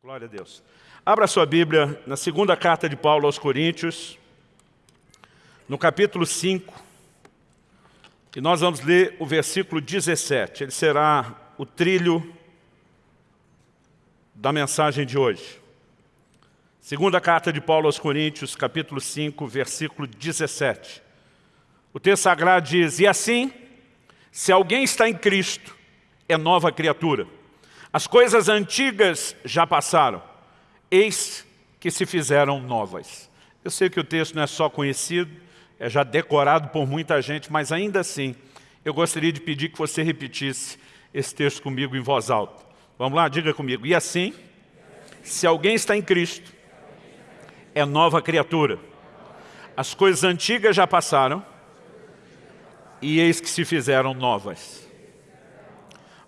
Glória a Deus. Abra sua Bíblia na segunda carta de Paulo aos Coríntios, no capítulo 5, e nós vamos ler o versículo 17. Ele será o trilho da mensagem de hoje. Segunda carta de Paulo aos Coríntios, capítulo 5, versículo 17. O texto sagrado diz, E assim, se alguém está em Cristo, é nova criatura. As coisas antigas já passaram, eis que se fizeram novas. Eu sei que o texto não é só conhecido, é já decorado por muita gente, mas ainda assim, eu gostaria de pedir que você repetisse esse texto comigo em voz alta. Vamos lá, diga comigo. E assim, se alguém está em Cristo, é nova criatura. As coisas antigas já passaram, e eis que se fizeram novas.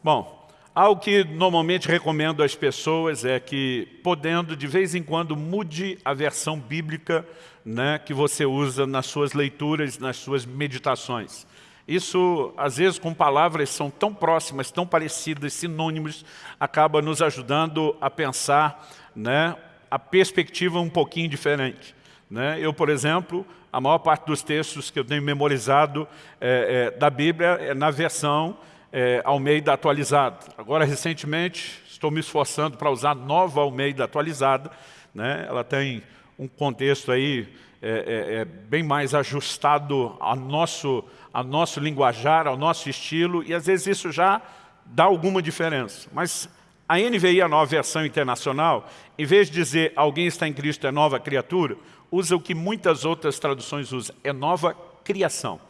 Bom, Algo que normalmente recomendo às pessoas é que, podendo, de vez em quando, mude a versão bíblica né, que você usa nas suas leituras, nas suas meditações. Isso, às vezes, com palavras são tão próximas, tão parecidas, sinônimos, acaba nos ajudando a pensar né, a perspectiva um pouquinho diferente. Né? Eu, por exemplo, a maior parte dos textos que eu tenho memorizado é, é, da Bíblia é na versão é, Almeida atualizada. Agora, recentemente, estou me esforçando para usar nova Almeida atualizada. Né? Ela tem um contexto aí é, é, é, bem mais ajustado ao nosso, ao nosso linguajar, ao nosso estilo, e às vezes isso já dá alguma diferença. Mas a NVI, a nova versão internacional, em vez de dizer alguém está em Cristo é nova criatura, usa o que muitas outras traduções usam, é nova criação.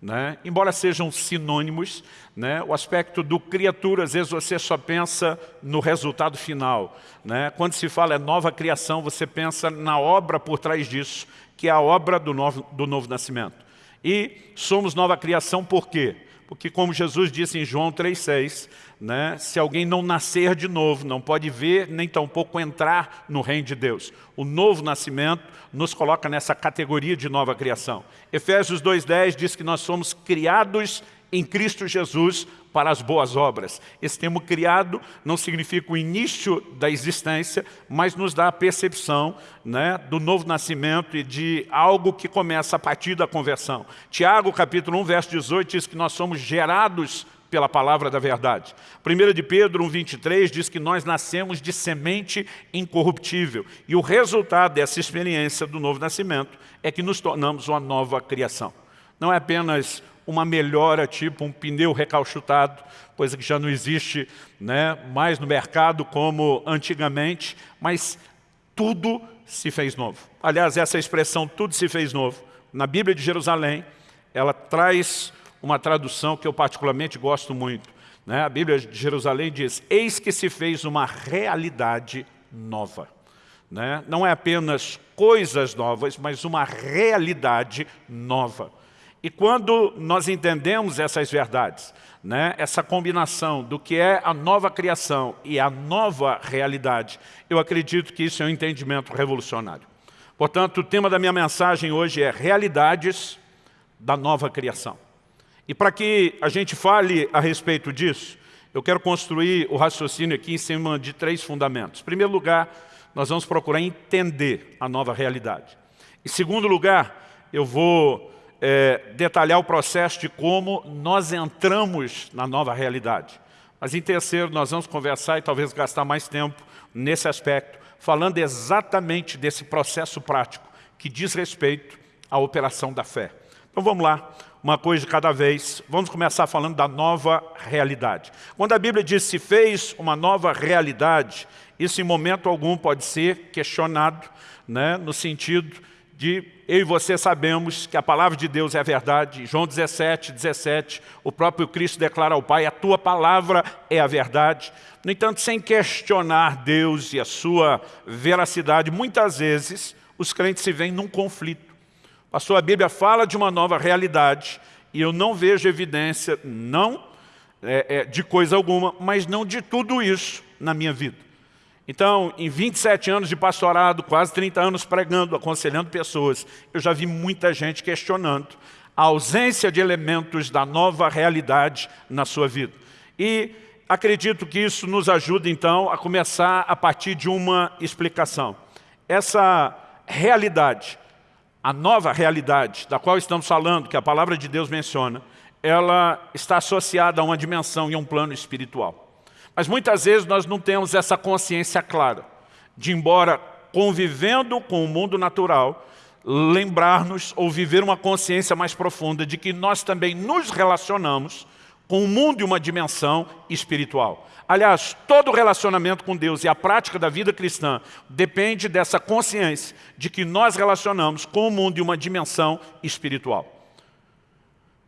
Né? Embora sejam sinônimos, né? o aspecto do criatura, às vezes você só pensa no resultado final. Né? Quando se fala é nova criação, você pensa na obra por trás disso, que é a obra do novo, do novo nascimento. E somos nova criação por quê? Porque como Jesus disse em João 3,6, né, se alguém não nascer de novo, não pode ver, nem tampouco entrar no reino de Deus. O novo nascimento nos coloca nessa categoria de nova criação. Efésios 2,10 diz que nós somos criados em Cristo Jesus para as boas obras. Esse termo criado não significa o início da existência, mas nos dá a percepção né, do novo nascimento e de algo que começa a partir da conversão. Tiago, capítulo 1, verso 18, diz que nós somos gerados pela palavra da verdade. 1 de Pedro 1,23 diz que nós nascemos de semente incorruptível. E o resultado dessa experiência do novo nascimento é que nos tornamos uma nova criação. Não é apenas uma melhora, tipo um pneu recalchutado, coisa que já não existe né, mais no mercado como antigamente, mas tudo se fez novo. Aliás, essa expressão, tudo se fez novo, na Bíblia de Jerusalém, ela traz uma tradução que eu particularmente gosto muito. Né? A Bíblia de Jerusalém diz, eis que se fez uma realidade nova. Né? Não é apenas coisas novas, mas uma realidade nova. E quando nós entendemos essas verdades, né, essa combinação do que é a nova criação e a nova realidade, eu acredito que isso é um entendimento revolucionário. Portanto, o tema da minha mensagem hoje é realidades da nova criação. E para que a gente fale a respeito disso, eu quero construir o raciocínio aqui em cima de três fundamentos. Em primeiro lugar, nós vamos procurar entender a nova realidade. Em segundo lugar, eu vou é, detalhar o processo de como nós entramos na nova realidade. Mas em terceiro, nós vamos conversar e talvez gastar mais tempo nesse aspecto, falando exatamente desse processo prático que diz respeito à operação da fé. Então vamos lá, uma coisa de cada vez. Vamos começar falando da nova realidade. Quando a Bíblia diz se fez uma nova realidade, isso em momento algum pode ser questionado, né, no sentido de eu e você sabemos que a palavra de Deus é a verdade. João 17, 17, o próprio Cristo declara ao Pai, a tua palavra é a verdade. No entanto, sem questionar Deus e a sua veracidade, muitas vezes os crentes se veem num conflito. A sua Bíblia fala de uma nova realidade e eu não vejo evidência, não é, é, de coisa alguma, mas não de tudo isso na minha vida. Então, em 27 anos de pastorado, quase 30 anos pregando, aconselhando pessoas, eu já vi muita gente questionando a ausência de elementos da nova realidade na sua vida. E acredito que isso nos ajuda, então, a começar a partir de uma explicação. Essa realidade, a nova realidade da qual estamos falando, que a palavra de Deus menciona, ela está associada a uma dimensão e a um plano espiritual. Mas muitas vezes nós não temos essa consciência clara de, embora convivendo com o mundo natural, lembrar-nos ou viver uma consciência mais profunda de que nós também nos relacionamos com o mundo e uma dimensão espiritual. Aliás, todo relacionamento com Deus e a prática da vida cristã depende dessa consciência de que nós relacionamos com o mundo e uma dimensão espiritual.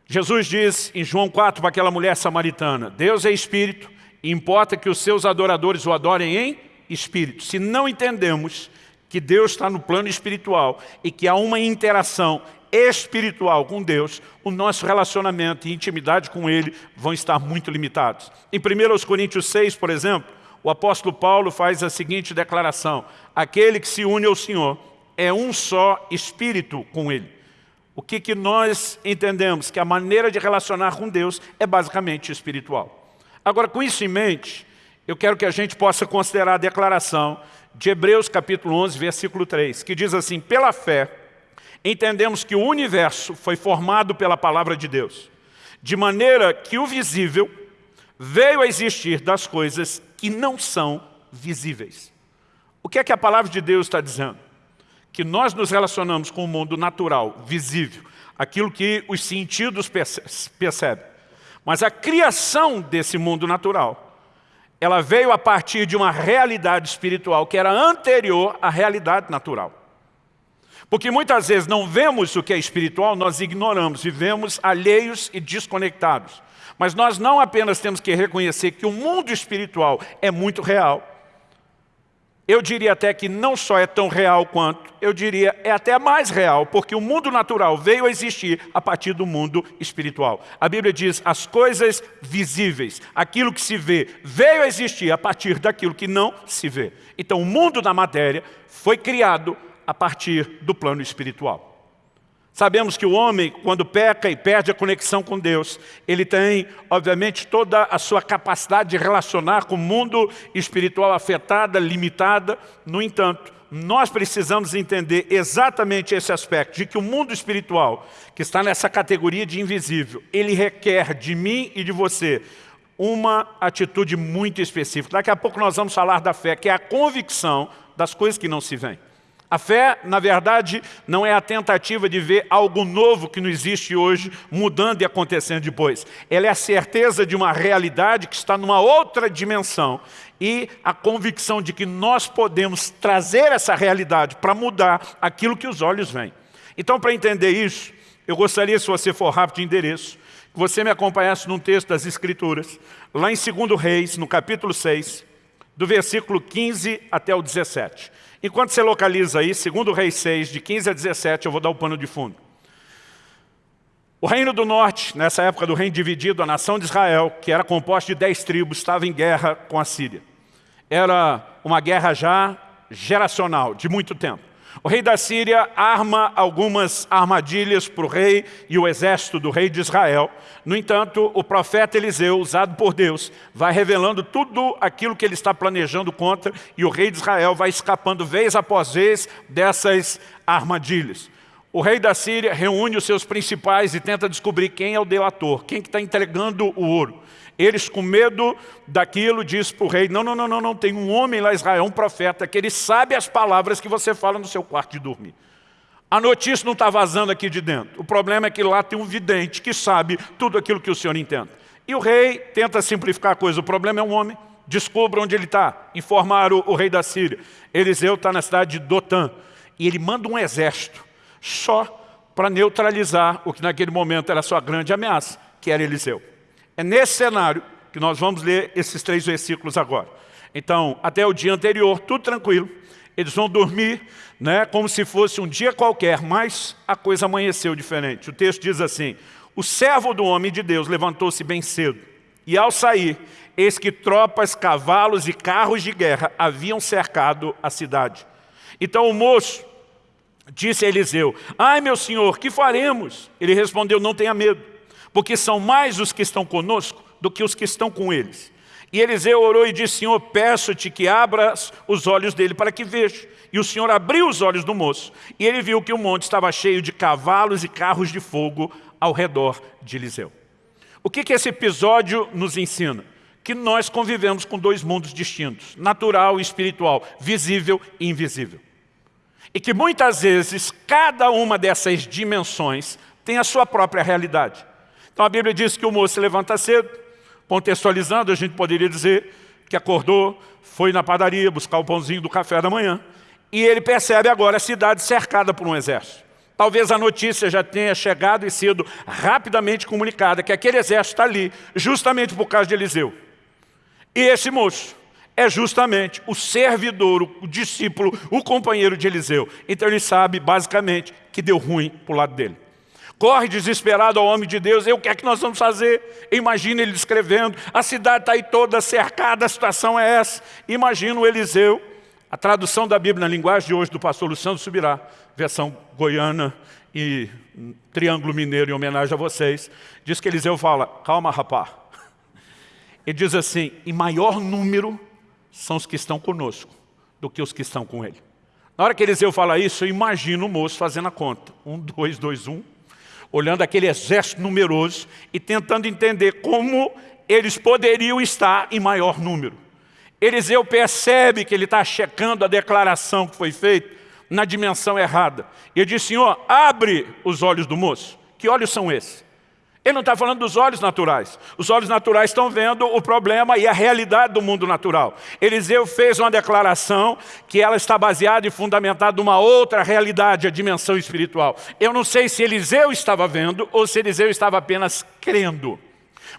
Jesus diz em João 4 para aquela mulher samaritana, Deus é espírito importa que os seus adoradores o adorem em espírito. Se não entendemos que Deus está no plano espiritual e que há uma interação espiritual com Deus, o nosso relacionamento e intimidade com Ele vão estar muito limitados. Em 1 Coríntios 6, por exemplo, o apóstolo Paulo faz a seguinte declaração, aquele que se une ao Senhor é um só espírito com Ele. O que, que nós entendemos? Que a maneira de relacionar com Deus é basicamente espiritual. Agora, com isso em mente, eu quero que a gente possa considerar a declaração de Hebreus capítulo 11, versículo 3, que diz assim, pela fé, entendemos que o universo foi formado pela palavra de Deus, de maneira que o visível veio a existir das coisas que não são visíveis. O que é que a palavra de Deus está dizendo? Que nós nos relacionamos com o mundo natural, visível, aquilo que os sentidos percebem. Mas a criação desse mundo natural ela veio a partir de uma realidade espiritual que era anterior à realidade natural. Porque muitas vezes não vemos o que é espiritual, nós ignoramos, vivemos alheios e desconectados. Mas nós não apenas temos que reconhecer que o mundo espiritual é muito real, eu diria até que não só é tão real quanto, eu diria é até mais real, porque o mundo natural veio a existir a partir do mundo espiritual. A Bíblia diz, as coisas visíveis, aquilo que se vê, veio a existir a partir daquilo que não se vê. Então o mundo da matéria foi criado a partir do plano espiritual. Sabemos que o homem, quando peca e perde a conexão com Deus, ele tem, obviamente, toda a sua capacidade de relacionar com o mundo espiritual afetada, limitada. No entanto, nós precisamos entender exatamente esse aspecto, de que o mundo espiritual, que está nessa categoria de invisível, ele requer de mim e de você uma atitude muito específica. Daqui a pouco nós vamos falar da fé, que é a convicção das coisas que não se veem. A fé, na verdade, não é a tentativa de ver algo novo que não existe hoje, mudando e acontecendo depois. Ela é a certeza de uma realidade que está numa outra dimensão e a convicção de que nós podemos trazer essa realidade para mudar aquilo que os olhos veem. Então, para entender isso, eu gostaria, se você for rápido de endereço, que você me acompanhasse num texto das Escrituras, lá em 2 Reis, no capítulo 6, do versículo 15 até o 17. Enquanto você localiza aí, segundo Rei 6, de 15 a 17, eu vou dar o pano de fundo. O reino do norte, nessa época do reino dividido, a nação de Israel, que era composta de dez tribos, estava em guerra com a Síria. Era uma guerra já geracional, de muito tempo. O rei da Síria arma algumas armadilhas para o rei e o exército do rei de Israel. No entanto, o profeta Eliseu, usado por Deus, vai revelando tudo aquilo que ele está planejando contra e o rei de Israel vai escapando vez após vez dessas armadilhas. O rei da Síria reúne os seus principais e tenta descobrir quem é o delator, quem que está entregando o ouro. Eles, com medo daquilo, diz para o rei, não, não, não, não, não, tem um homem lá em Israel, um profeta, que ele sabe as palavras que você fala no seu quarto de dormir. A notícia não está vazando aqui de dentro. O problema é que lá tem um vidente que sabe tudo aquilo que o senhor entende. E o rei tenta simplificar a coisa. O problema é um homem. Descubra onde ele está. Informaram o, rei da Síria. Eliseu está na cidade de Dotã. E ele manda um exército só para neutralizar o que naquele momento era a sua grande ameaça, que era Eliseu. É nesse cenário que nós vamos ler esses três versículos agora. Então, até o dia anterior, tudo tranquilo. Eles vão dormir né, como se fosse um dia qualquer, mas a coisa amanheceu diferente. O texto diz assim, o servo do homem de Deus levantou-se bem cedo, e ao sair, eis que tropas, cavalos e carros de guerra haviam cercado a cidade. Então o moço disse a Eliseu, ai meu senhor, que faremos? Ele respondeu, não tenha medo porque são mais os que estão conosco do que os que estão com eles. E Eliseu orou e disse, Senhor, peço-te que abras os olhos dele para que veja. E o Senhor abriu os olhos do moço, e ele viu que o monte estava cheio de cavalos e carros de fogo ao redor de Eliseu. O que, que esse episódio nos ensina? Que nós convivemos com dois mundos distintos, natural e espiritual, visível e invisível. E que muitas vezes cada uma dessas dimensões tem a sua própria realidade. Então a Bíblia diz que o moço se levanta cedo, contextualizando, a gente poderia dizer que acordou, foi na padaria buscar o pãozinho do café da manhã, e ele percebe agora a cidade cercada por um exército. Talvez a notícia já tenha chegado e sido rapidamente comunicada, que aquele exército está ali, justamente por causa de Eliseu. E esse moço é justamente o servidor, o discípulo, o companheiro de Eliseu. Então ele sabe, basicamente, que deu ruim para o lado dele. Corre desesperado ao homem de Deus, e o que é que nós vamos fazer? Imagina ele descrevendo, a cidade está aí toda cercada, a situação é essa. Imagina o Eliseu, a tradução da Bíblia na linguagem de hoje do pastor Luciano Subirá, versão goiana e triângulo mineiro em homenagem a vocês, diz que Eliseu fala, calma rapá. Ele diz assim, em maior número são os que estão conosco do que os que estão com ele. Na hora que Eliseu fala isso, eu imagino o moço fazendo a conta. Um, dois, dois, um olhando aquele exército numeroso e tentando entender como eles poderiam estar em maior número. Eliseu percebe que ele está checando a declaração que foi feita na dimensão errada. E ele diz, Senhor, abre os olhos do moço. Que olhos são esses? Ele não está falando dos olhos naturais. Os olhos naturais estão vendo o problema e a realidade do mundo natural. Eliseu fez uma declaração que ela está baseada e fundamentada numa outra realidade, a dimensão espiritual. Eu não sei se Eliseu estava vendo ou se Eliseu estava apenas crendo.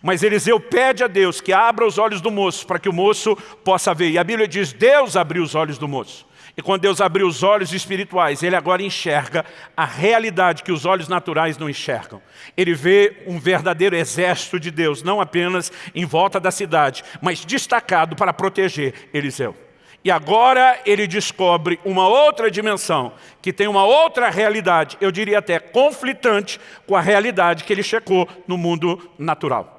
Mas Eliseu pede a Deus que abra os olhos do moço para que o moço possa ver. E a Bíblia diz, Deus abriu os olhos do moço. E quando Deus abriu os olhos espirituais, Ele agora enxerga a realidade que os olhos naturais não enxergam. Ele vê um verdadeiro exército de Deus, não apenas em volta da cidade, mas destacado para proteger Eliseu. E agora ele descobre uma outra dimensão, que tem uma outra realidade, eu diria até conflitante com a realidade que ele checou no mundo natural.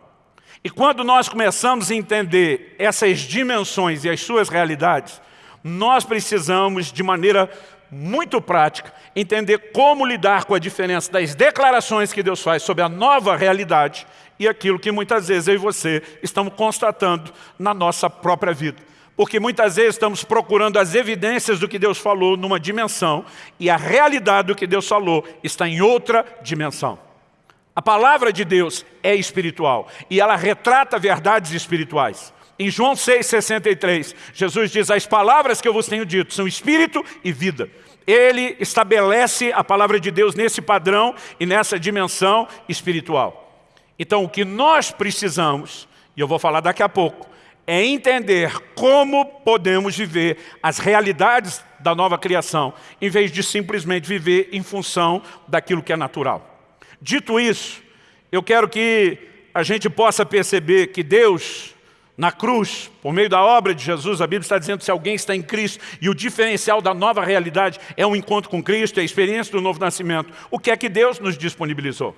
E quando nós começamos a entender essas dimensões e as suas realidades, nós precisamos, de maneira muito prática, entender como lidar com a diferença das declarações que Deus faz sobre a nova realidade e aquilo que muitas vezes eu e você estamos constatando na nossa própria vida. Porque muitas vezes estamos procurando as evidências do que Deus falou numa dimensão e a realidade do que Deus falou está em outra dimensão. A palavra de Deus é espiritual e ela retrata verdades espirituais. Em João 6,63, Jesus diz, as palavras que eu vos tenho dito são espírito e vida. Ele estabelece a palavra de Deus nesse padrão e nessa dimensão espiritual. Então, o que nós precisamos, e eu vou falar daqui a pouco, é entender como podemos viver as realidades da nova criação, em vez de simplesmente viver em função daquilo que é natural. Dito isso, eu quero que a gente possa perceber que Deus na cruz, por meio da obra de Jesus, a Bíblia está dizendo que se alguém está em Cristo e o diferencial da nova realidade é um encontro com Cristo, é a experiência do novo nascimento, o que é que Deus nos disponibilizou?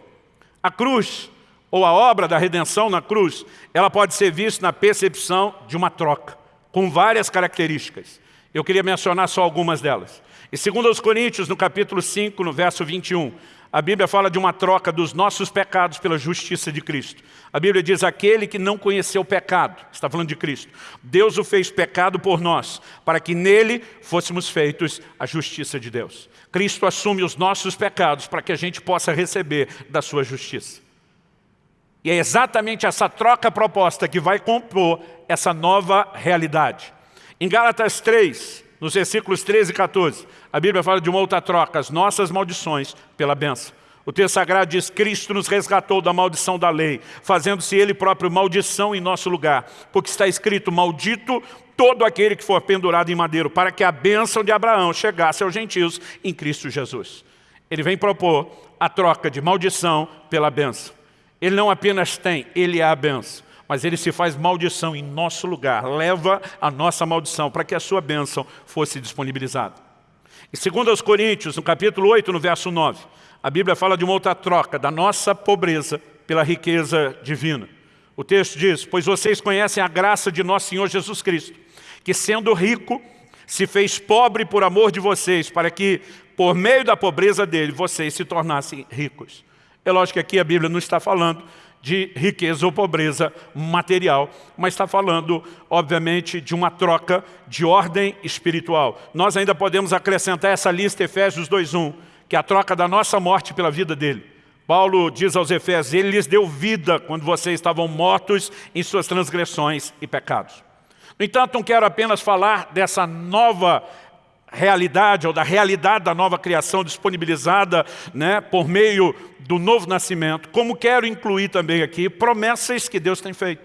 A cruz, ou a obra da redenção na cruz, ela pode ser vista na percepção de uma troca, com várias características. Eu queria mencionar só algumas delas. E segundo aos Coríntios, no capítulo 5, no verso 21, a Bíblia fala de uma troca dos nossos pecados pela justiça de Cristo. A Bíblia diz, aquele que não conheceu o pecado, está falando de Cristo, Deus o fez pecado por nós, para que nele fôssemos feitos a justiça de Deus. Cristo assume os nossos pecados para que a gente possa receber da sua justiça. E é exatamente essa troca proposta que vai compor essa nova realidade. Em Gálatas 3, nos versículos 13 e 14, a Bíblia fala de uma outra troca, as nossas maldições pela benção. O texto sagrado diz, Cristo nos resgatou da maldição da lei, fazendo-se Ele próprio maldição em nosso lugar. Porque está escrito, maldito todo aquele que for pendurado em madeiro, para que a bênção de Abraão chegasse aos gentios em Cristo Jesus. Ele vem propor a troca de maldição pela bênção. Ele não apenas tem, ele é a bênção mas ele se faz maldição em nosso lugar, leva a nossa maldição para que a sua bênção fosse disponibilizada. E segundo aos Coríntios, no capítulo 8, no verso 9, a Bíblia fala de uma outra troca, da nossa pobreza pela riqueza divina. O texto diz, pois vocês conhecem a graça de nosso Senhor Jesus Cristo, que sendo rico, se fez pobre por amor de vocês, para que, por meio da pobreza dele, vocês se tornassem ricos. É lógico que aqui a Bíblia não está falando de riqueza ou pobreza material, mas está falando, obviamente, de uma troca de ordem espiritual. Nós ainda podemos acrescentar essa lista Efésios 2.1, que é a troca da nossa morte pela vida dele. Paulo diz aos Efésios, ele lhes deu vida quando vocês estavam mortos em suas transgressões e pecados. No entanto, não quero apenas falar dessa nova realidade, ou da realidade da nova criação disponibilizada né, por meio do novo nascimento, como quero incluir também aqui promessas que Deus tem feito.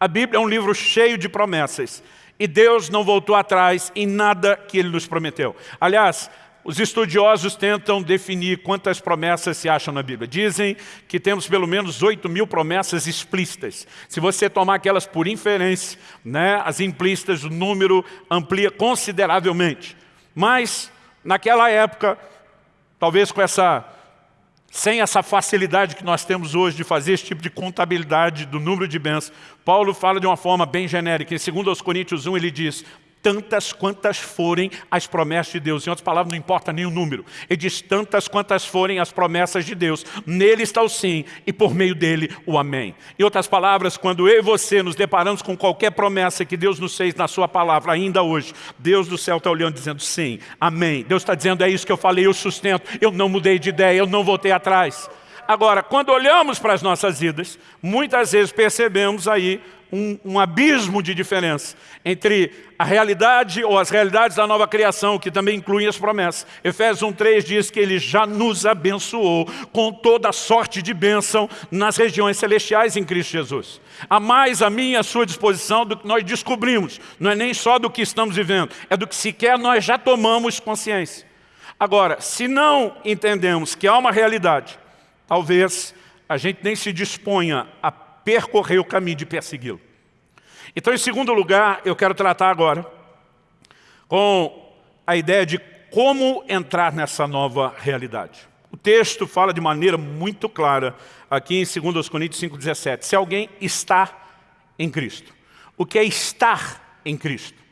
A Bíblia é um livro cheio de promessas, e Deus não voltou atrás em nada que Ele nos prometeu. Aliás, os estudiosos tentam definir quantas promessas se acham na Bíblia. Dizem que temos pelo menos 8 mil promessas explícitas. Se você tomar aquelas por inferência, né, as implícitas, o número amplia consideravelmente. Mas, naquela época, talvez com essa, sem essa facilidade que nós temos hoje de fazer esse tipo de contabilidade do número de bens, Paulo fala de uma forma bem genérica. Em 2 Coríntios 1 ele diz, tantas quantas forem as promessas de Deus. Em outras palavras, não importa nem o número. Ele diz tantas quantas forem as promessas de Deus. Nele está o sim e por meio dele o amém. Em outras palavras, quando eu e você nos deparamos com qualquer promessa que Deus nos fez na sua palavra, ainda hoje, Deus do céu está olhando dizendo sim, amém. Deus está dizendo é isso que eu falei, eu sustento, eu não mudei de ideia, eu não voltei atrás. Agora, quando olhamos para as nossas vidas, muitas vezes percebemos aí um, um, abismo de diferença entre a realidade ou as realidades da nova criação, que também incluem as promessas. Efésios 1,3 diz que Ele já nos abençoou com toda sorte de bênção nas regiões celestiais em Cristo Jesus. Há mais a minha a sua disposição do que nós descobrimos. Não é nem só do que estamos vivendo, é do que sequer nós já tomamos consciência. Agora, se não entendemos que há uma realidade, talvez a gente nem se disponha a percorrer o caminho de persegui-lo. Então, em segundo lugar, eu quero tratar agora com a ideia de como entrar nessa nova realidade. O texto fala de maneira muito clara, aqui em 2 Coríntios 5,17, se alguém está em Cristo. O que é estar em Cristo?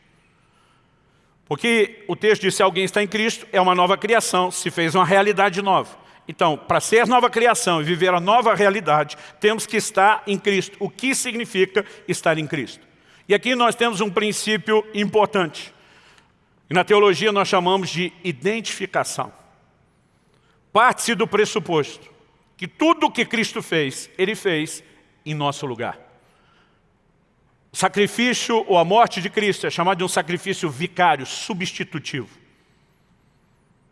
Porque o texto diz, se alguém está em Cristo, é uma nova criação, se fez uma realidade nova. Então, para ser nova criação e viver a nova realidade, temos que estar em Cristo. O que significa estar em Cristo? E aqui nós temos um princípio importante. E na teologia nós chamamos de identificação. Parte-se do pressuposto que tudo o que Cristo fez, Ele fez em nosso lugar. O sacrifício ou a morte de Cristo é chamado de um sacrifício vicário, substitutivo.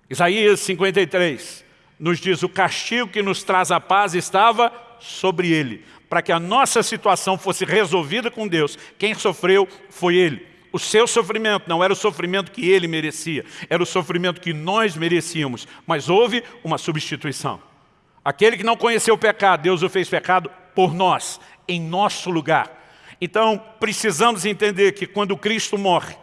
Isaías 53, nos diz o castigo que nos traz a paz estava sobre ele. Para que a nossa situação fosse resolvida com Deus, quem sofreu foi ele. O seu sofrimento não era o sofrimento que ele merecia, era o sofrimento que nós merecíamos, mas houve uma substituição. Aquele que não conheceu o pecado, Deus o fez pecado por nós, em nosso lugar. Então, precisamos entender que quando Cristo morre,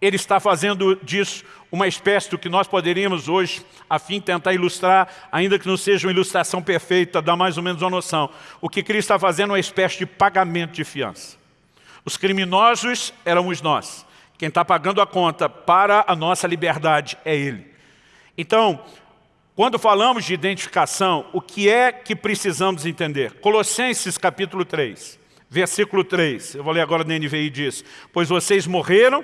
Ele está fazendo disso uma espécie do que nós poderíamos hoje, a fim de tentar ilustrar, ainda que não seja uma ilustração perfeita, dar mais ou menos uma noção. O que Cristo está fazendo é uma espécie de pagamento de fiança. Os criminosos éramos nós. Quem está pagando a conta para a nossa liberdade é Ele. Então, quando falamos de identificação, o que é que precisamos entender? Colossenses capítulo 3, versículo 3, eu vou ler agora na NVI diz, Pois vocês morreram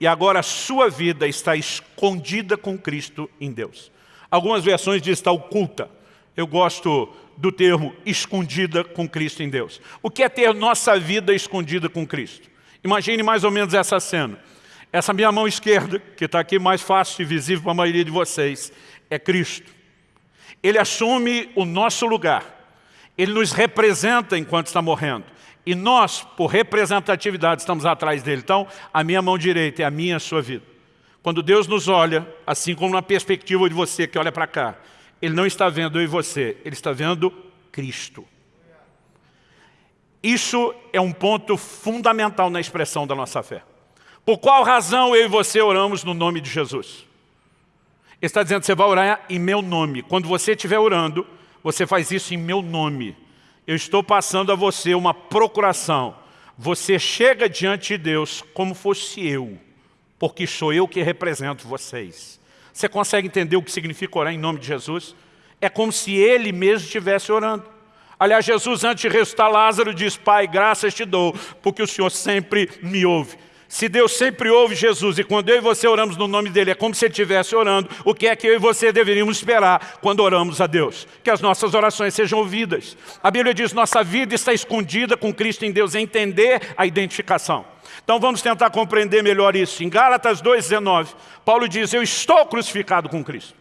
e agora a sua vida está escondida com Cristo em Deus. Algumas versões dizem está oculta. Eu gosto do termo escondida com Cristo em Deus. O que é ter nossa vida escondida com Cristo? Imagine mais ou menos essa cena. Essa minha mão esquerda, que está aqui mais fácil e visível para a maioria de vocês, é Cristo. Ele assume o nosso lugar. Ele nos representa enquanto está morrendo. E nós, por representatividade, estamos atrás dele. Então, a minha mão direita é a minha a sua vida. Quando Deus nos olha, assim como na perspectiva de você que olha para cá, Ele não está vendo eu e você, Ele está vendo Cristo. Isso é um ponto fundamental na expressão da nossa fé. Por qual razão eu e você oramos no nome de Jesus? Ele está dizendo, você vai orar em meu nome. Quando você estiver orando, você faz isso em meu nome. Eu estou passando a você uma procuração. Você chega diante de Deus como fosse eu, porque sou eu que represento vocês. Você consegue entender o que significa orar em nome de Jesus? É como se Ele mesmo estivesse orando. Aliás, Jesus, antes de ressuscitar Lázaro, diz, Pai, graças te dou, porque o Senhor sempre me ouve. Se Deus sempre ouve Jesus e quando eu e você oramos no nome dEle, é como se Ele estivesse orando, o que é que eu e você deveríamos esperar quando oramos a Deus? Que as nossas orações sejam ouvidas. A Bíblia diz, nossa vida está escondida com Cristo em Deus, é entender a identificação. Então vamos tentar compreender melhor isso. Em Gálatas 2,19, Paulo diz, eu estou crucificado com Cristo.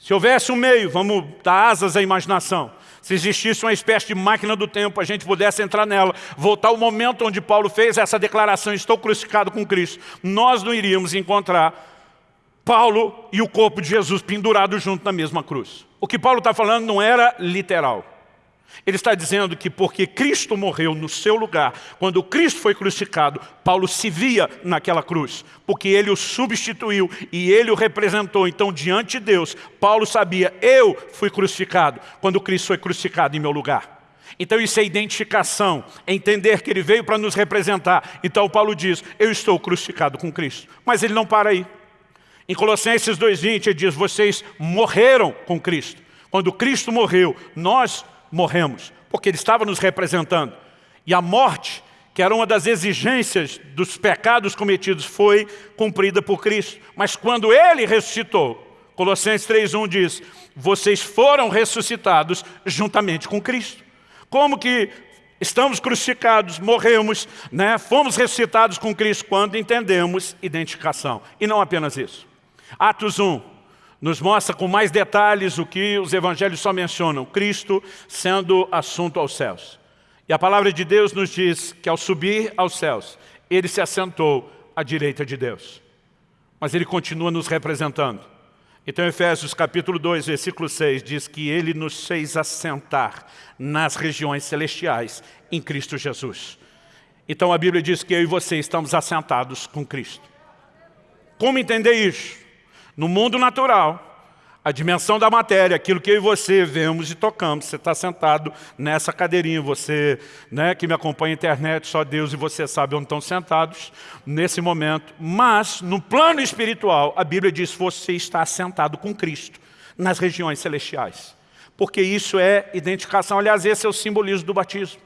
Se houvesse um meio, vamos dar asas à imaginação, se existisse uma espécie de máquina do tempo, a gente pudesse entrar nela, voltar ao momento onde Paulo fez essa declaração, estou crucificado com Cristo, nós não iríamos encontrar Paulo e o corpo de Jesus pendurados junto na mesma cruz. O que Paulo está falando não era literal. Ele está dizendo que porque Cristo morreu no seu lugar, quando Cristo foi crucificado, Paulo se via naquela cruz, porque ele o substituiu e ele o representou. Então, diante de Deus, Paulo sabia, eu fui crucificado quando Cristo foi crucificado em meu lugar. Então isso é identificação, é entender que ele veio para nos representar. Então Paulo diz, eu estou crucificado com Cristo. Mas ele não para aí. Em Colossenses 2,20 ele diz, vocês morreram com Cristo. Quando Cristo morreu, nós morremos, porque ele estava nos representando. E a morte, que era uma das exigências dos pecados cometidos, foi cumprida por Cristo. Mas quando ele ressuscitou, Colossenses 3.1 diz, vocês foram ressuscitados juntamente com Cristo. Como que estamos crucificados, morremos, né? fomos ressuscitados com Cristo quando entendemos identificação. E não apenas isso. Atos 1, nos mostra com mais detalhes o que os evangelhos só mencionam, Cristo sendo assunto aos céus. E a palavra de Deus nos diz que ao subir aos céus, ele se assentou à direita de Deus. Mas ele continua nos representando. Então Efésios capítulo 2, versículo 6 diz que ele nos fez assentar nas regiões celestiais em Cristo Jesus. Então a Bíblia diz que eu e você estamos assentados com Cristo. Como entender isso? No mundo natural, a dimensão da matéria, aquilo que eu e você vemos e tocamos. Você está sentado nessa cadeirinha, você né, que me acompanha na internet, só Deus e você sabe onde estão sentados nesse momento. Mas, no plano espiritual, a Bíblia diz que você está sentado com Cristo nas regiões celestiais. Porque isso é identificação. Aliás, esse é o simbolismo do batismo.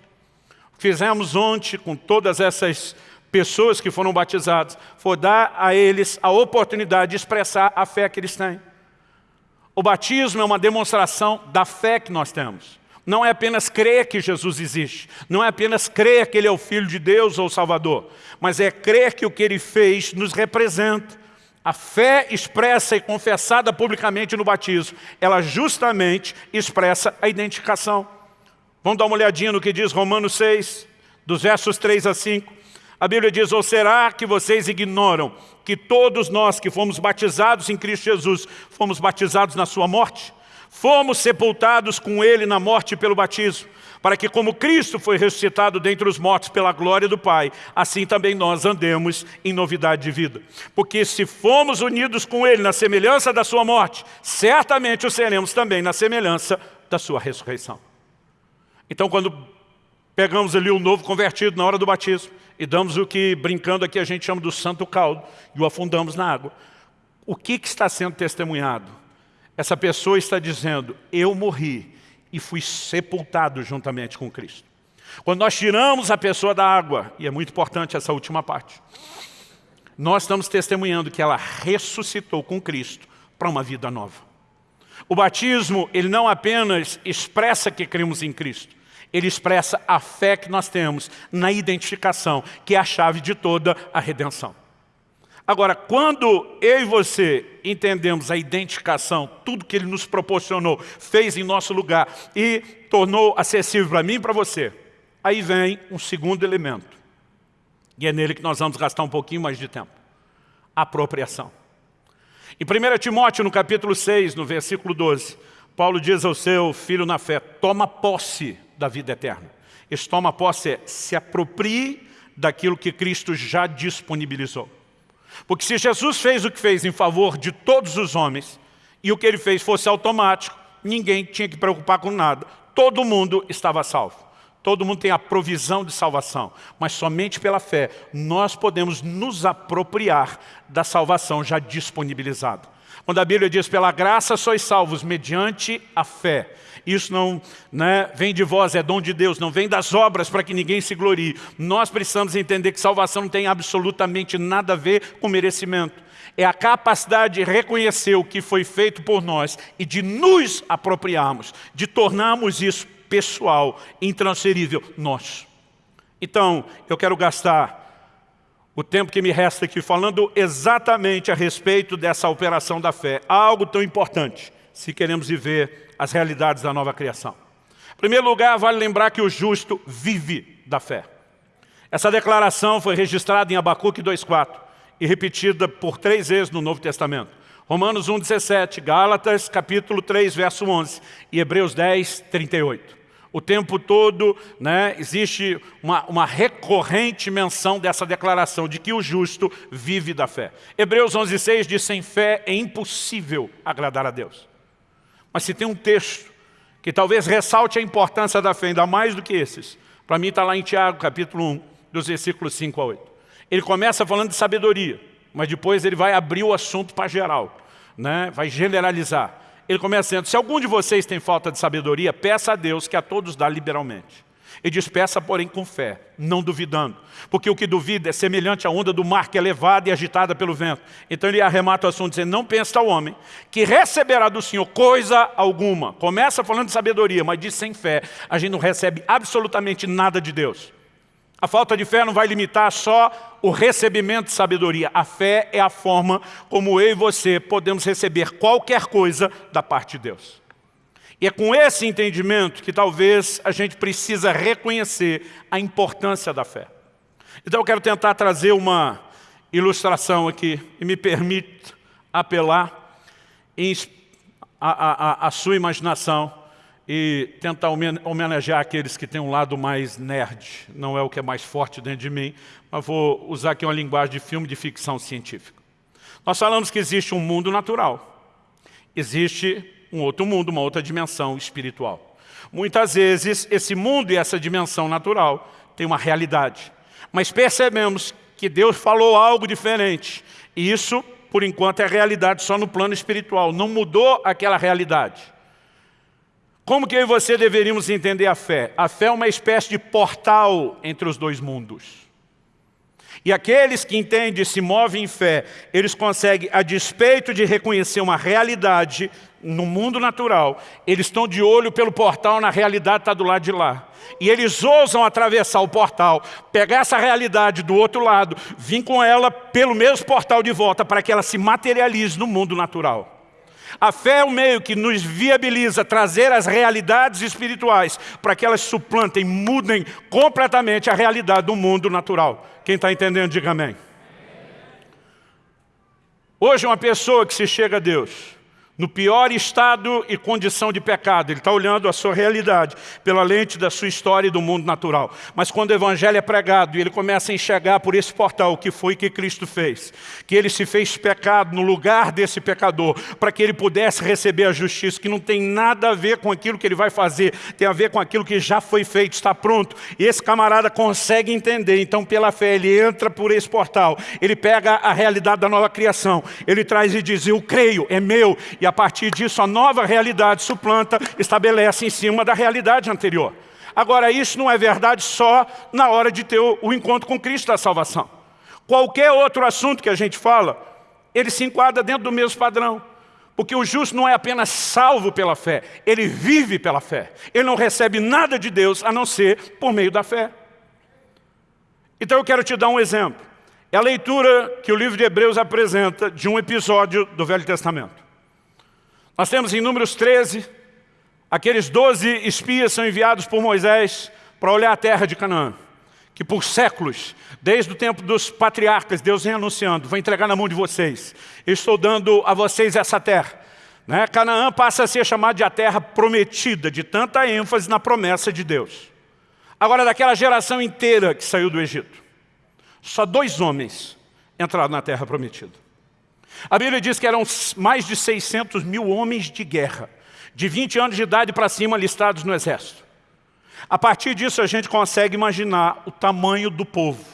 Fizemos ontem com todas essas pessoas que foram batizadas, for dar a eles a oportunidade de expressar a fé que eles têm. O batismo é uma demonstração da fé que nós temos. Não é apenas crer que Jesus existe, não é apenas crer que Ele é o Filho de Deus ou Salvador, mas é crer que o que Ele fez nos representa. A fé expressa e confessada publicamente no batismo, ela justamente expressa a identificação. Vamos dar uma olhadinha no que diz Romanos 6, dos versos 3 a 5. A Bíblia diz, ou será que vocês ignoram que todos nós que fomos batizados em Cristo Jesus, fomos batizados na sua morte? Fomos sepultados com Ele na morte pelo batismo, para que como Cristo foi ressuscitado dentre os mortos pela glória do Pai, assim também nós andemos em novidade de vida. Porque se fomos unidos com Ele na semelhança da sua morte, certamente o seremos também na semelhança da sua ressurreição. Então quando pegamos ali o novo convertido na hora do batismo, e damos o que, brincando aqui, a gente chama do santo caldo e o afundamos na água. O que, que está sendo testemunhado? Essa pessoa está dizendo, eu morri e fui sepultado juntamente com Cristo. Quando nós tiramos a pessoa da água, e é muito importante essa última parte, nós estamos testemunhando que ela ressuscitou com Cristo para uma vida nova. O batismo, ele não apenas expressa que cremos em Cristo, ele expressa a fé que nós temos na identificação, que é a chave de toda a redenção. Agora, quando eu e você entendemos a identificação, tudo que Ele nos proporcionou, fez em nosso lugar e tornou acessível para mim e para você, aí vem um segundo elemento. E é nele que nós vamos gastar um pouquinho mais de tempo. Apropriação. Em 1 Timóteo, no capítulo 6, no versículo 12, Paulo diz ao seu filho na fé, toma posse da vida eterna. Esse toma posse é se aproprie daquilo que Cristo já disponibilizou. Porque se Jesus fez o que fez em favor de todos os homens, e o que ele fez fosse automático, ninguém tinha que preocupar com nada, todo mundo estava salvo. Todo mundo tem a provisão de salvação, mas somente pela fé nós podemos nos apropriar da salvação já disponibilizada. Quando a Bíblia diz, pela graça sois salvos mediante a fé. Isso não né, vem de vós, é dom de Deus, não vem das obras para que ninguém se glorie. Nós precisamos entender que salvação não tem absolutamente nada a ver com merecimento. É a capacidade de reconhecer o que foi feito por nós e de nos apropriarmos, de tornarmos isso pessoal, intransferível, nós. Então, eu quero gastar o tempo que me resta aqui falando exatamente a respeito dessa operação da fé. Algo tão importante, se queremos viver as realidades da nova criação. Em primeiro lugar, vale lembrar que o justo vive da fé. Essa declaração foi registrada em Abacuque 2,4 e repetida por três vezes no Novo Testamento. Romanos 1,17, Gálatas capítulo 3, verso 11 e Hebreus 10, 38 o tempo todo né, existe uma, uma, recorrente menção dessa declaração de que o justo vive da fé. Hebreus 11,6 diz, sem fé é impossível agradar a Deus. Mas se tem um texto que talvez ressalte a importância da fé, ainda mais do que esses, para mim está lá em Tiago, capítulo 1, dos versículos 5 a 8. Ele começa falando de sabedoria, mas depois ele vai abrir o assunto para geral, né? vai generalizar ele começa dizendo, se algum de vocês tem falta de sabedoria, peça a Deus que a todos dá liberalmente. Ele diz, peça porém com fé, não duvidando. Porque o que duvida é semelhante à onda do mar que é levada e agitada pelo vento. Então ele arremata o assunto dizendo, não pensa ao homem que receberá do Senhor coisa alguma. Começa falando de sabedoria, mas diz sem fé, a gente não recebe absolutamente nada de Deus. A falta de fé não vai limitar só o recebimento de sabedoria. A fé é a forma como eu e você podemos receber qualquer coisa da parte de Deus. E é com esse entendimento que talvez a gente precisa reconhecer a importância da fé. Então eu quero tentar trazer uma ilustração aqui e me permite apelar a sua imaginação e tentar homenagear aqueles que têm um lado mais nerd. Não é o que é mais forte dentro de mim, mas vou usar aqui uma linguagem de filme de ficção científica. Nós falamos que existe um mundo natural. Existe um outro mundo, uma outra dimensão espiritual. Muitas vezes, esse mundo e essa dimensão natural têm uma realidade. Mas percebemos que Deus falou algo diferente. E isso, por enquanto, é realidade só no plano espiritual. Não mudou aquela realidade. Como que eu e você deveríamos entender a fé? A fé é uma espécie de portal entre os dois mundos. E aqueles que entendem e se movem em fé, eles conseguem, a despeito de reconhecer uma realidade no mundo natural, eles estão de olho pelo portal, na realidade está do lado de lá. E eles ousam atravessar o portal, pegar essa realidade do outro lado, vir com ela pelo mesmo portal de volta, para que ela se materialize no mundo natural. A fé é o meio que nos viabiliza trazer as realidades espirituais para que elas suplantem, mudem completamente a realidade do mundo natural. Quem está entendendo, diga amém. Hoje uma pessoa que se chega a Deus, no pior estado e condição de pecado. Ele está olhando a sua realidade pela lente da sua história e do mundo natural. Mas quando o Evangelho é pregado e ele começa a enxergar por esse portal o que foi que Cristo fez, que ele se fez pecado no lugar desse pecador, para que ele pudesse receber a justiça, que não tem nada a ver com aquilo que ele vai fazer, tem a ver com aquilo que já foi feito, está pronto. E esse camarada consegue entender, então pela fé ele entra por esse portal, ele pega a realidade da nova criação, ele traz e diz, eu creio, é meu, e a partir disso a nova realidade suplanta, estabelece em cima da realidade anterior. Agora, isso não é verdade só na hora de ter o, encontro com Cristo da salvação. Qualquer outro assunto que a gente fala, ele se enquadra dentro do mesmo padrão. Porque o justo não é apenas salvo pela fé, ele vive pela fé. Ele não recebe nada de Deus a não ser por meio da fé. Então eu quero te dar um exemplo. É a leitura que o livro de Hebreus apresenta de um episódio do Velho Testamento. Nós temos em Números 13, aqueles 12 espias são enviados por Moisés para olhar a terra de Canaã, que por séculos, desde o tempo dos patriarcas, Deus vem anunciando, vou entregar na mão de vocês, estou dando a vocês essa terra. Né? Canaã passa a ser chamada de a terra prometida, de tanta ênfase na promessa de Deus. Agora, daquela geração inteira que saiu do Egito, só dois homens entraram na terra prometida. A Bíblia diz que eram mais de 600 mil homens de guerra. de 20 anos de idade para cima listados no exército. A partir disso a gente consegue imaginar o tamanho do povo.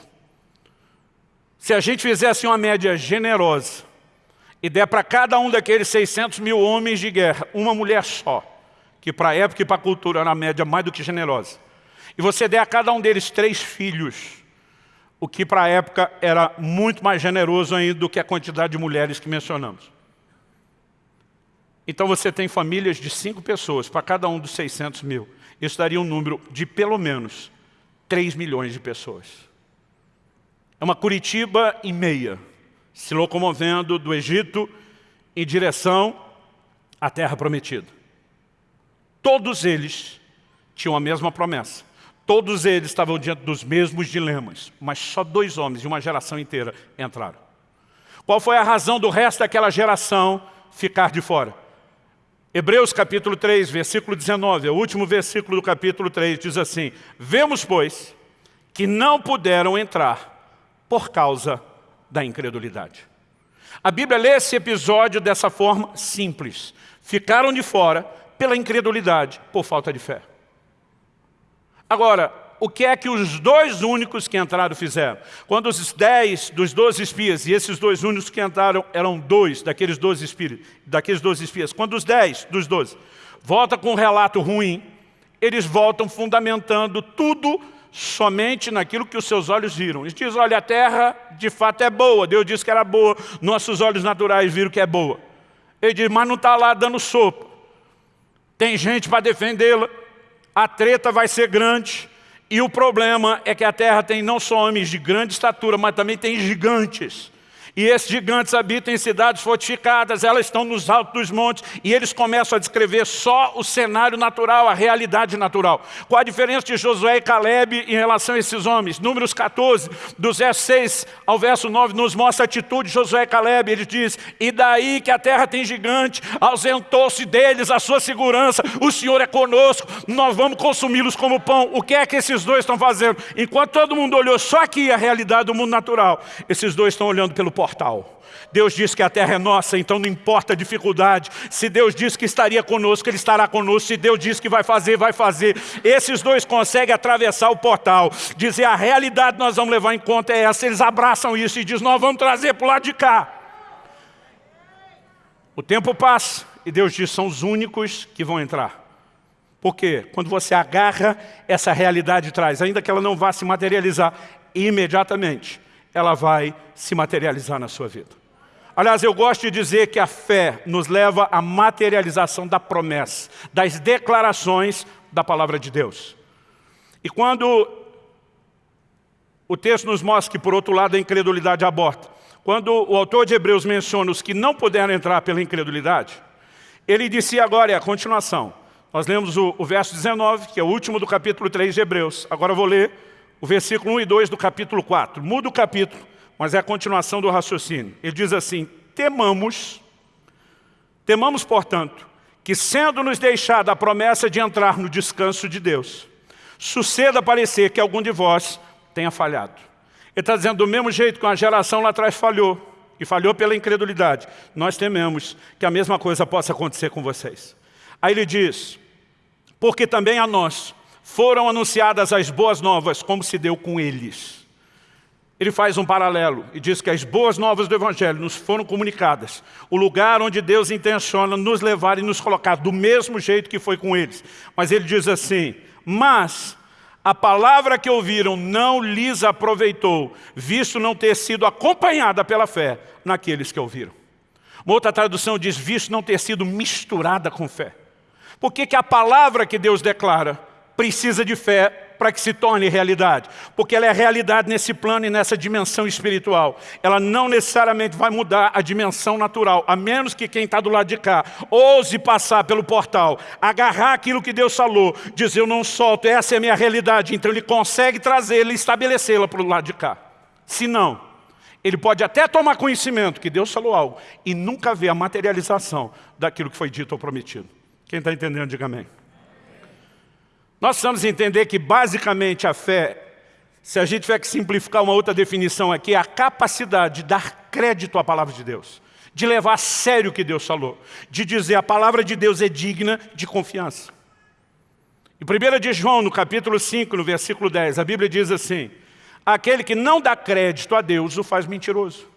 Se a gente fizesse uma média generosa e der para cada um daqueles 600 mil homens de guerra uma mulher só, que para a época e para a cultura era a média mais do que generosa, e você der a cada um deles três filhos, o que para a época era muito mais generoso ainda do que a quantidade de mulheres que mencionamos. Então você tem famílias de cinco pessoas, para cada um dos 600 mil. Isso daria um número de pelo menos 3 milhões de pessoas. É uma Curitiba e meia, se locomovendo do Egito em direção à Terra Prometida. Todos eles tinham a mesma promessa. Todos eles estavam diante dos mesmos dilemas, mas só dois homens de uma geração inteira entraram. Qual foi a razão do resto daquela geração ficar de fora? Hebreus capítulo 3, versículo 19, é o último versículo do capítulo 3, diz assim, Vemos, pois, que não puderam entrar por causa da incredulidade. A Bíblia lê esse episódio dessa forma simples. Ficaram de fora pela incredulidade, por falta de fé. Agora, o que é que os dois únicos que entraram fizeram? Quando os dez dos doze espias, e esses dois únicos que entraram eram dois daqueles doze espíritos, daqueles doze espias, quando os dez dos doze voltam com um relato ruim, eles voltam fundamentando tudo somente naquilo que os seus olhos viram. Eles dizem, olha, a terra de fato é boa, Deus disse que era boa, nossos olhos naturais viram que é boa. Ele diz, mas não está lá dando sopa. Tem gente para defendê-la, a treta vai ser grande, e o problema é que a terra tem não só homens de grande estatura, mas também tem gigantes. E esses gigantes habitam em cidades fortificadas, elas estão nos altos dos montes, e eles começam a descrever só o cenário natural, a realidade natural. Qual a diferença de Josué e Caleb em relação a esses homens? Números 14, do verso 6 ao verso 9, nos mostra a atitude de Josué e Caleb. Ele diz, e daí que a terra tem gigante, ausentou-se deles a sua segurança, o Senhor é conosco, nós vamos consumi-los como pão. O que é que esses dois estão fazendo? Enquanto todo mundo olhou só aqui a realidade do mundo natural, esses dois estão olhando pelo portal. Deus diz que a terra é nossa, então não importa a dificuldade. Se Deus diz que estaria conosco, Ele estará conosco. Se Deus diz que vai fazer, vai fazer. Esses dois conseguem atravessar o portal. Dizer a realidade nós vamos levar em conta é essa. Eles abraçam isso e dizem, nós vamos trazer para o lado de cá. O tempo passa e Deus diz, são os únicos que vão entrar. Por quê? Quando você agarra essa realidade traz, ainda que ela não vá se materializar imediatamente, ela vai se materializar na sua vida. Aliás, eu gosto de dizer que a fé nos leva à materialização da promessa, das declarações da palavra de Deus. E quando o texto nos mostra que, por outro lado, a incredulidade aborta, quando o autor de Hebreus menciona os que não puderam entrar pela incredulidade, ele disse agora, é a continuação. Nós lemos o, o verso 19, que é o último do capítulo 3 de Hebreus. Agora eu vou ler o versículo 1 e 2 do capítulo 4. Muda o capítulo, mas é a continuação do raciocínio. Ele diz assim, temamos, temamos, portanto, que sendo-nos deixada a promessa de entrar no descanso de Deus, suceda parecer que algum de vós tenha falhado. Ele está dizendo, do mesmo jeito que uma geração lá atrás falhou, e falhou pela incredulidade, nós tememos que a mesma coisa possa acontecer com vocês. Aí ele diz, porque também a nós, foram anunciadas as boas novas, como se deu com eles. Ele faz um paralelo e diz que as boas novas do Evangelho nos foram comunicadas. O lugar onde Deus intenciona nos levar e nos colocar do mesmo jeito que foi com eles. Mas ele diz assim, mas a palavra que ouviram não lhes aproveitou, visto não ter sido acompanhada pela fé naqueles que ouviram. Uma outra tradução diz, visto não ter sido misturada com fé. Por que, que a palavra que Deus declara precisa de fé para que se torne realidade. Porque ela é realidade nesse plano e nessa dimensão espiritual. Ela não necessariamente vai mudar a dimensão natural, a menos que quem está do lado de cá ouse passar pelo portal, agarrar aquilo que Deus falou, dizer eu não solto, essa é a minha realidade. Então ele consegue trazê-la e estabelecê-la para o lado de cá. Se não, ele pode até tomar conhecimento que Deus falou algo e nunca ver a materialização daquilo que foi dito ou prometido. Quem está entendendo, diga amém. Nós precisamos entender que basicamente a fé, se a gente tiver que simplificar uma outra definição aqui, é a capacidade de dar crédito à palavra de Deus. de levar a sério o que Deus falou, de dizer a palavra de Deus é digna de confiança. Em 1 de João, no capítulo 5, no versículo 10, a Bíblia diz assim, aquele que não dá crédito a Deus o faz mentiroso.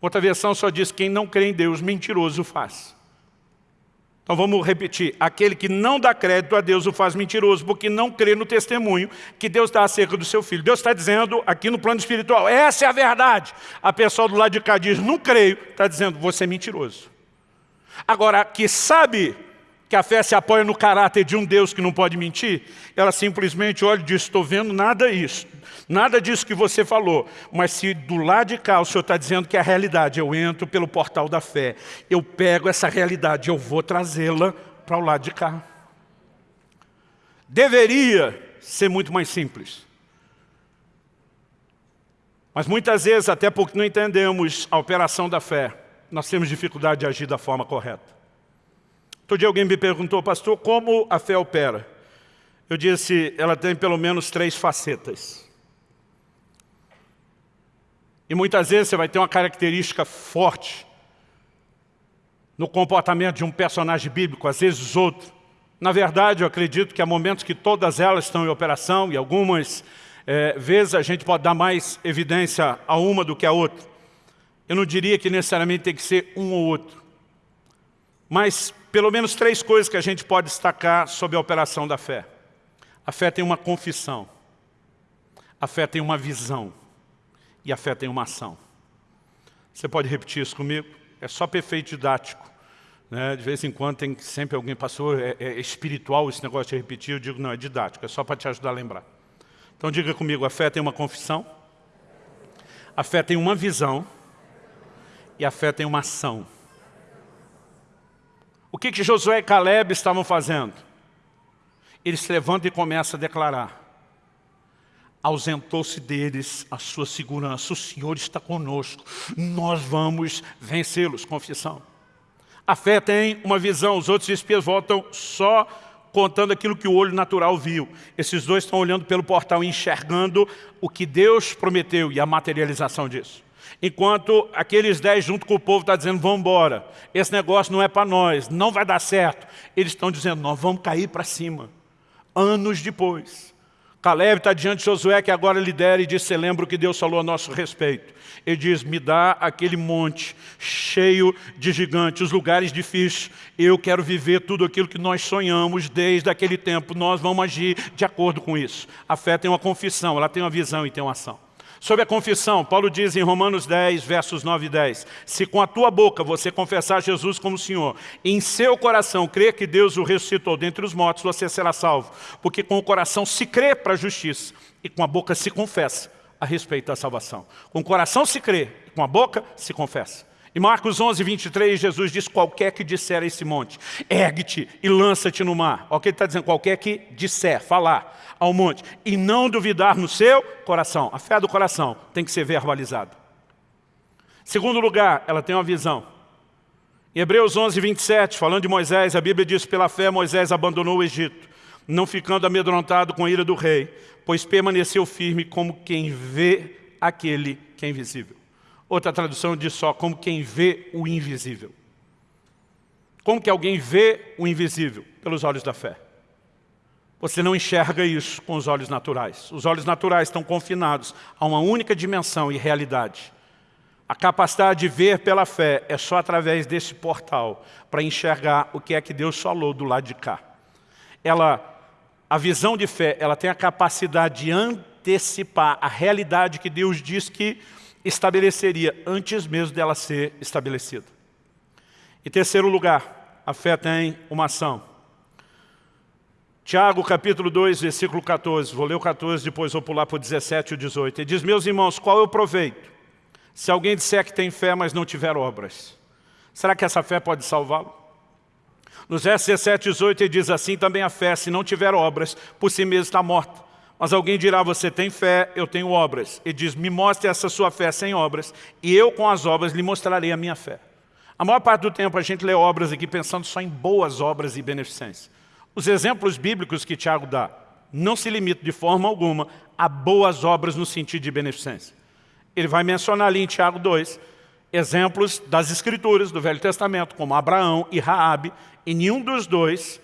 Outra versão só diz, quem não crê em Deus, mentiroso faz. Então vamos repetir, aquele que não dá crédito a Deus o faz mentiroso, porque não crê no testemunho que Deus dá acerca do seu filho. Deus está dizendo aqui no plano espiritual, essa é a verdade. A pessoa do lado de cá diz, não creio, está dizendo, você é mentiroso. Agora, que sabe que a fé se apoia no caráter de um Deus que não pode mentir, ela simplesmente olha e diz, estou vendo nada isso, nada disso que você falou, mas se do lado de cá o Senhor está dizendo que é a realidade, eu entro pelo portal da fé, eu pego essa realidade, eu vou trazê-la para o lado de cá. Deveria ser muito mais simples. Mas muitas vezes, até porque não entendemos a operação da fé, nós temos dificuldade de agir da forma correta. Outro dia alguém me perguntou, pastor, como a fé opera? Eu disse, ela tem pelo menos três facetas. E muitas vezes você vai ter uma característica forte no comportamento de um personagem bíblico, às vezes outro. Na verdade, eu acredito que há momentos que todas elas estão em operação e algumas é, vezes a gente pode dar mais evidência a uma do que a outra. Eu não diria que necessariamente tem que ser um ou outro. Mas pelo menos três coisas que a gente pode destacar sobre a operação da fé. A fé tem uma confissão, a fé tem uma visão e a fé tem uma ação. Você pode repetir isso comigo? É só perfeito didático. Né? De vez em quando tem sempre alguém, pastor, é, é espiritual esse negócio de repetir. Eu digo, não, é didático, é só para te ajudar a lembrar. Então diga comigo, a fé tem uma confissão, a fé tem uma visão e a fé tem uma ação. O que, que Josué e Caleb estavam fazendo? Eles se levantam e começam a declarar. Ausentou-se deles a sua segurança. O Senhor está conosco. Nós vamos vencê-los. Confissão. A fé tem uma visão. Os outros espias voltam só contando aquilo que o olho natural viu. Esses dois estão olhando pelo portal enxergando o que Deus prometeu e a materialização disso. Enquanto aqueles dez junto com o povo estão tá dizendo, vamos embora, esse negócio não é para nós, não vai dar certo. Eles estão dizendo, nós vamos cair para cima. Anos depois, Caleb está diante de Josué, que agora lidera, e diz, você lembra o que Deus falou a nosso respeito? Ele diz, me dá aquele monte cheio de gigantes, os lugares difíceis. Eu quero viver tudo aquilo que nós sonhamos desde aquele tempo. Nós vamos agir de acordo com isso. A fé tem uma confissão, ela tem uma visão e tem uma ação. Sobre a confissão, Paulo diz em Romanos 10, versos 9 e 10, se com a tua boca você confessar Jesus como Senhor, em seu coração crer que Deus o ressuscitou dentre os mortos, você será salvo. Porque com o coração se crê para a justiça, e com a boca se confessa a respeito da salvação. Com o coração se crê, com a boca se confessa. Em Marcos 11, 23, Jesus diz, qualquer que disser a esse monte, ergue-te e lança-te no mar. Olha o que ele está dizendo, qualquer que disser, falar ao monte, e não duvidar no seu coração. A fé do coração tem que ser verbalizada. Segundo lugar, ela tem uma visão. Em Hebreus 11, 27, falando de Moisés, a Bíblia diz, pela fé Moisés abandonou o Egito, não ficando amedrontado com a ira do rei, pois permaneceu firme como quem vê aquele que é invisível. Outra tradução diz só, como quem vê o invisível. Como que alguém vê o invisível? Pelos olhos da fé. Você não enxerga isso com os olhos naturais. Os olhos naturais estão confinados a uma única dimensão e realidade. A capacidade de ver pela fé é só através desse portal para enxergar o que é que Deus falou do lado de cá. Ela, a visão de fé, ela tem a capacidade de antecipar a realidade que Deus diz que estabeleceria antes mesmo dela ser estabelecida. Em terceiro lugar, a fé tem uma ação. Tiago, capítulo 2, versículo 14. Vou ler o 14, depois vou pular para o 17 e o 18. Ele diz, meus irmãos, qual é o proveito? Se alguém disser que tem fé, mas não tiver obras. Será que essa fé pode salvá-lo? Nos versos 17 e 18 ele diz assim, também a fé, se não tiver obras, por si mesmo está morta. Mas alguém dirá, você tem fé, eu tenho obras. E diz, me mostre essa sua fé sem obras, e eu com as obras lhe mostrarei a minha fé. A maior parte do tempo a gente lê obras aqui pensando só em boas obras e beneficência. Os exemplos bíblicos que Tiago dá não se limitam de forma alguma a boas obras no sentido de beneficência. Ele vai mencionar ali em Tiago 2, exemplos das escrituras do Velho Testamento, como Abraão e Raabe, e nenhum dos dois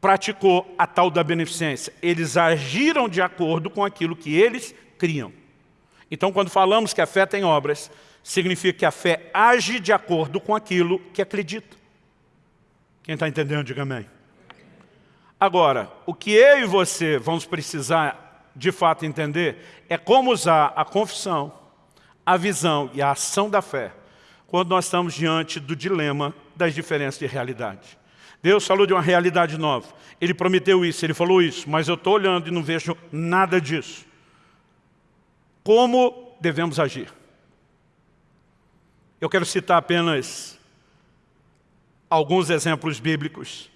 praticou a tal da beneficência. Eles agiram de acordo com aquilo que eles criam. Então, quando falamos que a fé tem obras, significa que a fé age de acordo com aquilo que acredita. Quem está entendendo, diga amém. Agora, o que eu e você vamos precisar de fato entender é como usar a confissão, a visão e a ação da fé quando nós estamos diante do dilema das diferenças de realidade. Deus falou de uma realidade nova. Ele prometeu isso, Ele falou isso, mas eu estou olhando e não vejo nada disso. Como devemos agir? Eu quero citar apenas alguns exemplos bíblicos,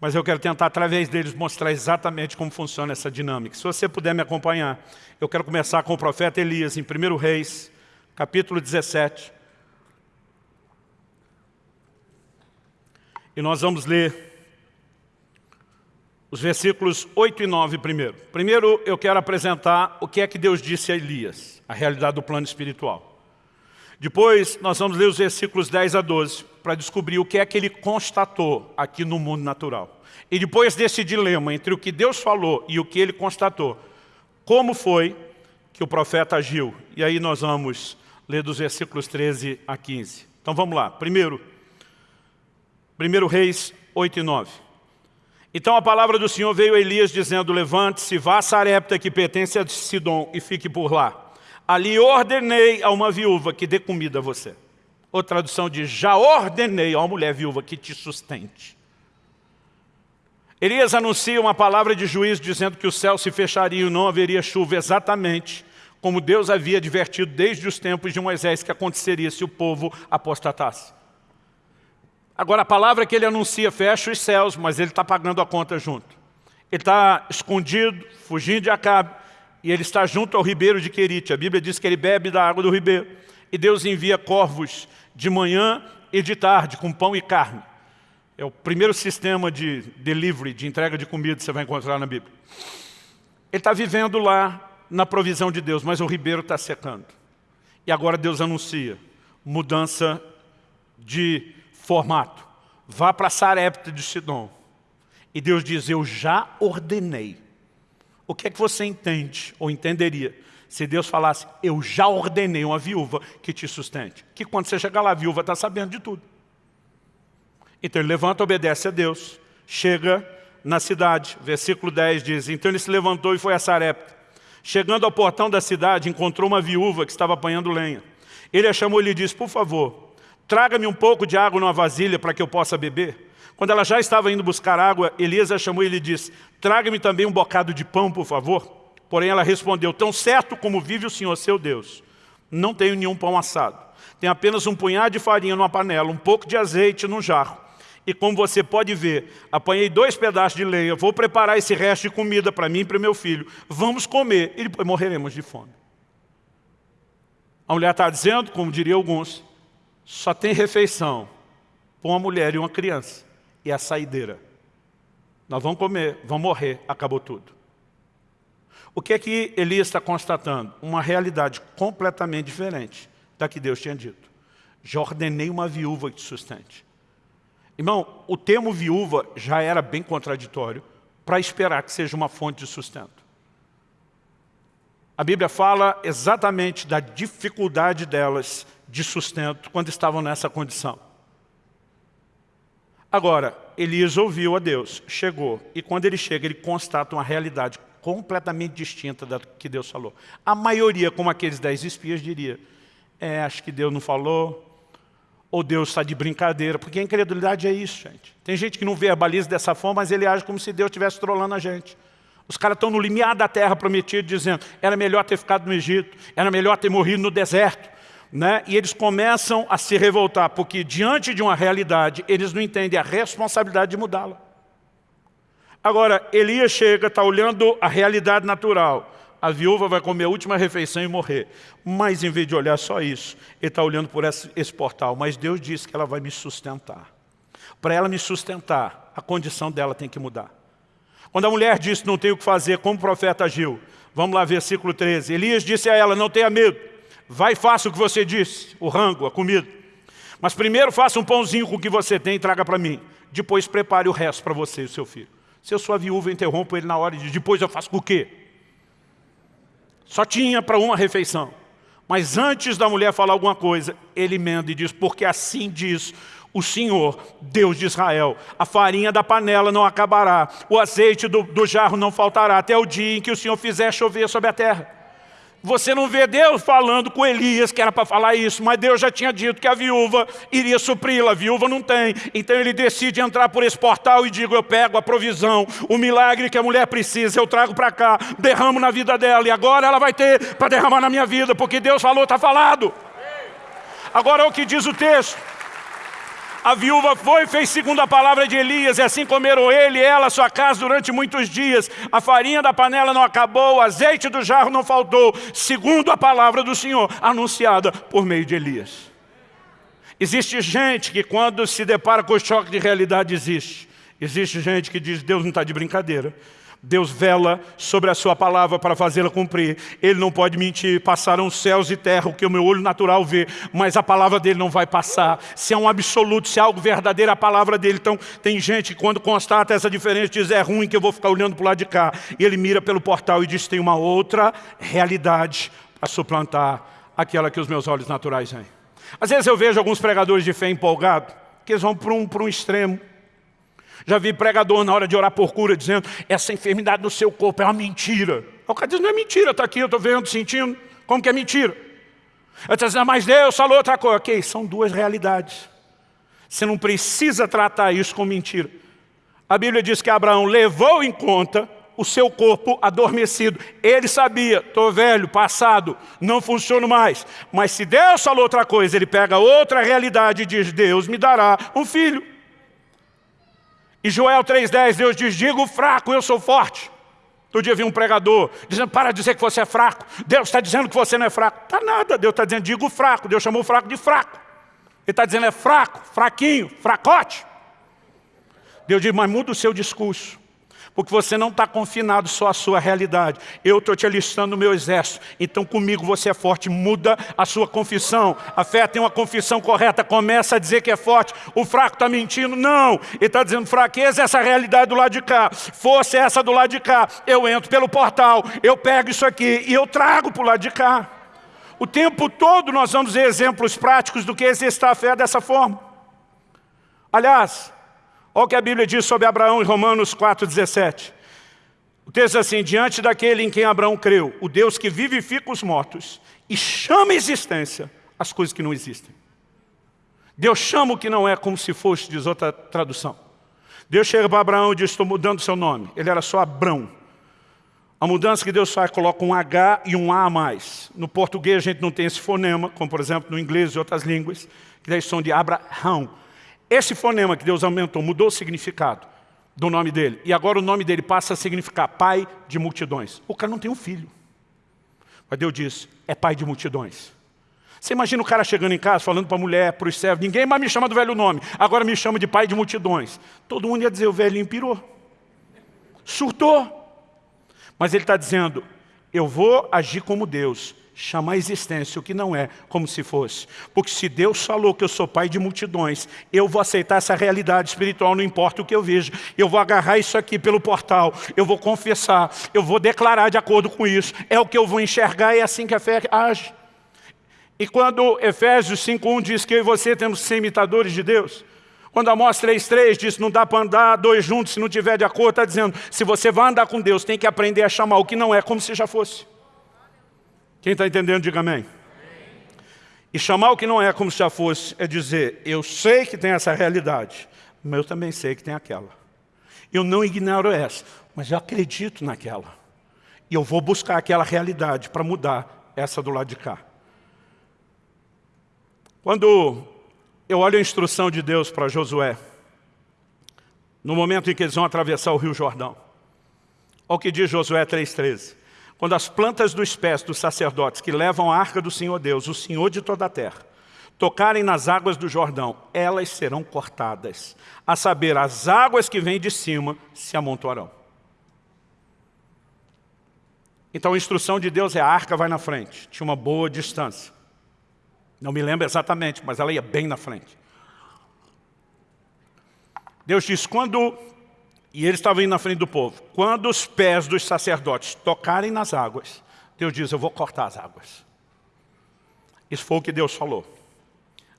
mas eu quero tentar, através deles, mostrar exatamente como funciona essa dinâmica. Se você puder me acompanhar, eu quero começar com o profeta Elias, em 1 Reis, capítulo 17. E nós vamos ler os versículos 8 e 9 primeiro. Primeiro, eu quero apresentar o que é que Deus disse a Elias, a realidade do plano espiritual. Depois, nós vamos ler os versículos 10 a 12, para descobrir o que é que ele constatou aqui no mundo natural. E depois desse dilema entre o que Deus falou e o que ele constatou, como foi que o profeta agiu? E aí nós vamos ler dos versículos 13 a 15. Então vamos lá. Primeiro, 1 Reis 8 e 9. Então a palavra do Senhor veio a Elias dizendo, levante-se, vá a Sarepta que pertence a Sidom e fique por lá. Ali ordenei a uma viúva que dê comida a você. Outra tradução diz, já ordenei a uma mulher viúva que te sustente. Elias anuncia uma palavra de juízo dizendo que o céu se fecharia e não haveria chuva exatamente como Deus havia advertido desde os tempos de Moisés que aconteceria se o povo apostatasse. Agora, a palavra que ele anuncia fecha os céus, mas ele está pagando a conta junto. Ele está escondido, fugindo de Acabe, e ele está junto ao ribeiro de Querite. A Bíblia diz que ele bebe da água do ribeiro. E Deus envia corvos de manhã e de tarde, com pão e carne. É o primeiro sistema de delivery, de entrega de comida que você vai encontrar na Bíblia. Ele está vivendo lá na provisão de Deus, mas o ribeiro está secando. E agora Deus anuncia mudança de formato. Vá para Sarepta de Sidom. E Deus diz, eu já ordenei. O que é que você entende, ou entenderia, se Deus falasse, eu já ordenei uma viúva que te sustente? Que quando você chegar lá, a viúva está sabendo de tudo. Então ele levanta, obedece a Deus, chega na cidade, versículo 10 diz, então ele se levantou e foi a Sarepta. Chegando ao portão da cidade, encontrou uma viúva que estava apanhando lenha. Ele a chamou e lhe disse, por favor, traga-me um pouco de água numa vasilha para que eu possa beber. Quando ela já estava indo buscar água, Elias a chamou e lhe disse, traga-me também um bocado de pão, por favor. Porém ela respondeu, tão certo como vive o Senhor, seu Deus, não tenho nenhum pão assado. Tenho apenas um punhado de farinha numa panela, um pouco de azeite num jarro. E como você pode ver, apanhei dois pedaços de lenha, vou preparar esse resto de comida para mim e para meu filho. Vamos comer e depois morreremos de fome. A mulher está dizendo, como diriam alguns, só tem refeição para uma mulher e uma criança. E a saideira. Nós vamos comer, vamos morrer, acabou tudo. O que é que Elias está constatando? Uma realidade completamente diferente da que Deus tinha dito. Já ordenei uma viúva que te sustente. Irmão, o termo viúva já era bem contraditório para esperar que seja uma fonte de sustento. A Bíblia fala exatamente da dificuldade delas de sustento quando estavam nessa condição. Agora, Elias ouviu a Deus, chegou, e quando ele chega, ele constata uma realidade completamente distinta da que Deus falou. A maioria, como aqueles dez espias, diria, é, acho que Deus não falou, ou Deus está de brincadeira, porque a incredulidade é isso, gente. Tem gente que não verbaliza dessa forma, mas ele age como se Deus estivesse trolando a gente. Os caras estão no limiar da terra prometida, dizendo, era melhor ter ficado no Egito, era melhor ter morrido no deserto, né? e eles começam a se revoltar, porque diante de uma realidade, eles não entendem a responsabilidade de mudá-la. Agora, Elias chega, está olhando a realidade natural. A viúva vai comer a última refeição e morrer. Mas, em vez de olhar só isso, ele está olhando por esse, esse portal. Mas Deus disse que ela vai me sustentar. Para ela me sustentar, a condição dela tem que mudar. Quando a mulher disse, não tenho o que fazer, como o profeta agiu? Vamos lá, versículo 13. Elias disse a ela, não tenha medo. Vai e faça o que você disse, o rango, a comida. Mas primeiro faça um pãozinho com o que você tem e traga para mim. Depois prepare o resto para você e seu filho. Se eu sou a viúva, interrompo ele na hora de depois eu faço com o quê? Só tinha para uma refeição. Mas antes da mulher falar alguma coisa, ele emenda e diz, porque assim diz o Senhor, Deus de Israel, a farinha da panela não acabará, o azeite do, do jarro não faltará, até o dia em que o Senhor fizer chover sobre a terra. Você não vê Deus falando com Elias, que era para falar isso, mas Deus já tinha dito que a viúva iria supri-la, a viúva não tem. Então ele decide entrar por esse portal e digo, eu pego a provisão, o milagre que a mulher precisa, eu trago para cá, derramo na vida dela, e agora ela vai ter para derramar na minha vida, porque Deus falou, está falado. Agora é o que diz o texto. A viúva foi e fez segundo a palavra de Elias, e assim comeram ele e ela, sua casa, durante muitos dias. A farinha da panela não acabou, o azeite do jarro não faltou, segundo a palavra do Senhor, anunciada por meio de Elias. Existe gente que quando se depara com o choque de realidade existe. Existe gente que diz, Deus não está de brincadeira. Deus vela sobre a sua palavra para fazê-la cumprir. Ele não pode mentir, passaram céus e terra, o que o meu olho natural vê, mas a palavra dele não vai passar. Se é um absoluto, se é algo verdadeiro, a palavra dele. Então, tem gente que quando constata essa diferença, diz, é ruim que eu vou ficar olhando para o lado de cá. E ele mira pelo portal e diz, tem uma outra realidade para suplantar aquela que os meus olhos naturais veem. Às vezes eu vejo alguns pregadores de fé empolgados, que eles vão para um, para um extremo. Já vi pregador na hora de orar por cura dizendo essa enfermidade do seu corpo é uma mentira. O cara diz, não é mentira, está aqui, eu estou vendo, sentindo. Como que é mentira? Ele está dizendo, mas Deus falou outra coisa. Ok, são duas realidades. Você não precisa tratar isso com mentira. A Bíblia diz que Abraão levou em conta o seu corpo adormecido. Ele sabia, estou velho, passado, não funciono mais. Mas se Deus falou outra coisa, ele pega outra realidade e diz, Deus me dará um filho. E Joel 3,10, Deus diz, digo fraco, eu sou forte. Todo dia vi um pregador dizendo, para de dizer que você é fraco. Deus está dizendo que você não é fraco. Está nada, Deus está dizendo, digo fraco. Deus chamou o fraco de fraco. Ele está dizendo, é fraco, fraquinho, fracote. Deus diz, mas muda o seu discurso. Porque você não está confinado só à sua realidade. Eu estou te alistando no meu exército. Então comigo você é forte. Muda a sua confissão. A fé tem uma confissão correta. Começa a dizer que é forte. O fraco está mentindo? Não. Ele está dizendo fraqueza é essa realidade do lado de cá. Fosse essa do lado de cá. Eu entro pelo portal. Eu pego isso aqui e eu trago para o lado de cá. O tempo todo nós vamos ver exemplos práticos do que exercitar a fé dessa forma. Aliás, Olha o que a Bíblia diz sobre Abraão em Romanos 4,17. O texto diz assim, diante daquele em quem Abraão creu, o Deus que vivifica os mortos e chama a existência as coisas que não existem. Deus chama o que não é como se fosse, diz outra tradução. Deus chega para Abraão e diz, estou mudando seu nome. Ele era só Abrão. A mudança que Deus faz coloca um H e um A a mais. No português a gente não tem esse fonema, como por exemplo no inglês e outras línguas, que daí são de Abraão. Esse fonema que Deus aumentou, mudou o significado do nome dele. E agora o nome dele passa a significar pai de multidões. O cara não tem um filho. Mas Deus diz, é pai de multidões. Você imagina o cara chegando em casa, falando para a mulher, para os servos, ninguém mais me chama do velho nome, agora me chama de pai de multidões. Todo mundo ia dizer, o velhinho pirou. Surtou. Mas ele está dizendo, eu vou agir como Deus, chamar a existência o que não é como se fosse. Porque se Deus falou que eu sou pai de multidões, eu vou aceitar essa realidade espiritual, não importa o que eu vejo. Eu vou agarrar isso aqui pelo portal, eu vou confessar, eu vou declarar de acordo com isso. É o que eu vou enxergar e é assim que a fé age. E quando Efésios 5.1 diz que eu e você temos que ser imitadores de Deus, quando Amós 3.3 diz não dá para andar dois juntos se não tiver de acordo, está dizendo, se você vai andar com Deus, tem que aprender a chamar o que não é como se já fosse. Quem está entendendo, diga amém. E chamar o que não é como se já fosse, é dizer, eu sei que tem essa realidade, mas eu também sei que tem aquela. Eu não ignoro essa, mas eu acredito naquela. E eu vou buscar aquela realidade para mudar essa do lado de cá. Quando eu olho a instrução de Deus para Josué, no momento em que eles vão atravessar o rio Jordão, olha o que diz Josué 3,13. Quando as plantas dos pés dos sacerdotes que levam a arca do Senhor Deus, o Senhor de toda a terra, tocarem nas águas do Jordão, elas serão cortadas. A saber, as águas que vêm de cima se amontoarão. Então a instrução de Deus é a arca vai na frente, tinha uma boa distância. Não me lembro exatamente, mas ela ia bem na frente. Deus diz, quando, e ele estava indo na frente do povo, quando os pés dos sacerdotes tocarem nas águas, Deus diz, eu vou cortar as águas. Isso foi o que Deus falou.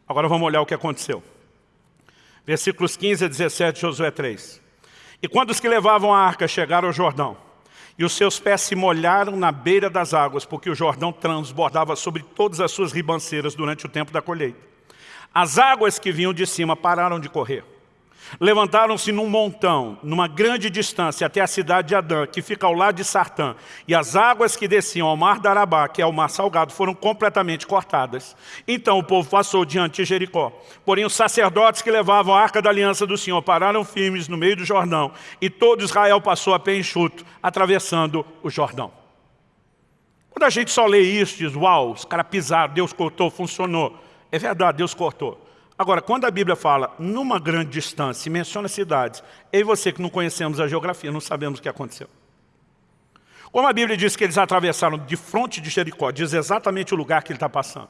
Agora vamos olhar o que aconteceu. Versículos 15 a 17 de Josué 3. E quando os que levavam a arca chegaram ao Jordão, e os seus pés se molharam na beira das águas, porque o Jordão transbordava sobre todas as suas ribanceiras durante o tempo da colheita. As águas que vinham de cima pararam de correr. Levantaram-se num montão, numa grande distância, até a cidade de Adã, que fica ao lado de Sartã, e as águas que desciam ao mar da que é o mar salgado, foram completamente cortadas. Então o povo passou diante de Jericó. Porém os sacerdotes que levavam a arca da aliança do Senhor pararam firmes no meio do Jordão, e todo Israel passou a pé enxuto, atravessando o Jordão. Quando a gente só lê isso, diz, uau, os caras pisaram, Deus cortou, funcionou. É verdade, Deus cortou. Agora, quando a Bíblia fala numa grande distância menciona cidades, eu e você que não conhecemos a geografia, não sabemos o que aconteceu. Como a Bíblia diz que eles atravessaram de fronte de Jericó, diz exatamente o lugar que ele está passando.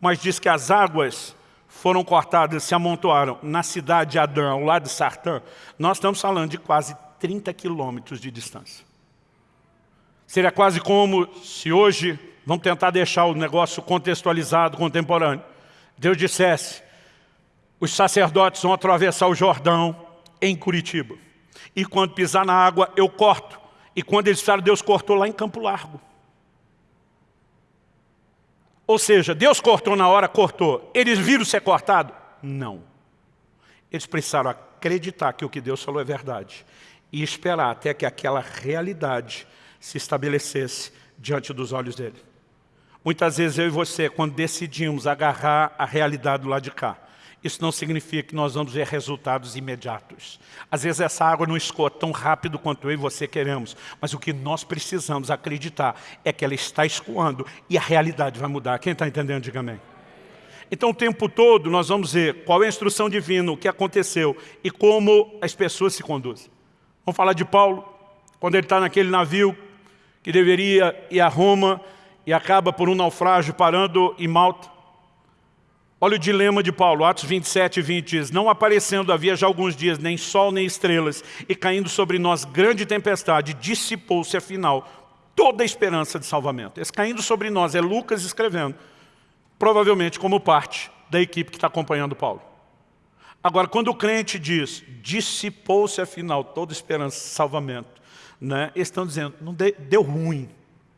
Mas diz que as águas foram cortadas, se amontoaram na cidade de Adão, ao lado de Sartã. Nós estamos falando de quase 30 quilômetros de distância. Seria quase como se hoje, vamos tentar deixar o negócio contextualizado, contemporâneo. Deus dissesse, os sacerdotes vão atravessar o Jordão em Curitiba. E quando pisar na água, eu corto. E quando eles falaram, Deus cortou lá em Campo Largo. Ou seja, Deus cortou na hora, cortou. Eles viram ser cortado? Não. Eles precisaram acreditar que o que Deus falou é verdade. E esperar até que aquela realidade se estabelecesse diante dos olhos dele. Muitas vezes eu e você, quando decidimos agarrar a realidade do lado de cá, isso não significa que nós vamos ver resultados imediatos. Às vezes essa água não escoa tão rápido quanto eu e você queremos, mas o que nós precisamos acreditar é que ela está escoando e a realidade vai mudar. Quem está entendendo, diga amém. Então o tempo todo nós vamos ver qual é a instrução divina, o que aconteceu e como as pessoas se conduzem. Vamos falar de Paulo, quando ele está naquele navio que deveria ir a Roma e acaba por um naufrágio parando em Malta. Olha o dilema de Paulo, Atos 27 e 20 diz, Não aparecendo havia já alguns dias nem sol nem estrelas, e caindo sobre nós grande tempestade, dissipou-se afinal toda a esperança de salvamento. Esse caindo sobre nós é Lucas escrevendo, provavelmente como parte da equipe que está acompanhando Paulo. Agora, quando o crente diz, dissipou-se afinal toda a esperança de salvamento, né, eles estão dizendo, não deu, deu ruim,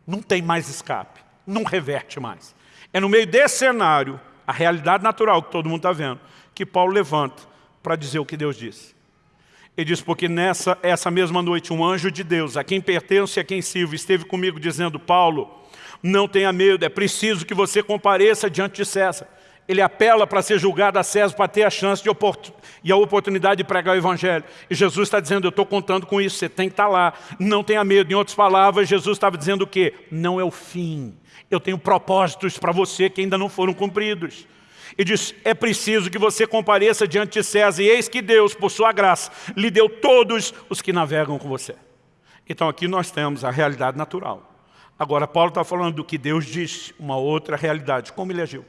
não tem mais escape, não reverte mais. É no meio desse cenário a realidade natural que todo mundo está vendo, que Paulo levanta para dizer o que Deus disse. Ele diz, porque nessa essa mesma noite um anjo de Deus, a quem pertence e a quem sirvo, esteve comigo dizendo, Paulo, não tenha medo, é preciso que você compareça diante de César. Ele apela para ser julgado a César, para ter a chance e a oportunidade de pregar o Evangelho. E Jesus está dizendo, eu estou contando com isso, você tem que estar tá lá. Não tenha medo. Em outras palavras, Jesus estava dizendo o quê? Não é o fim. Eu tenho propósitos para você que ainda não foram cumpridos. E diz, é preciso que você compareça diante de César, e eis que Deus, por sua graça, lhe deu todos os que navegam com você. Então aqui nós temos a realidade natural. Agora Paulo está falando do que Deus disse, uma outra realidade, como ele agiu.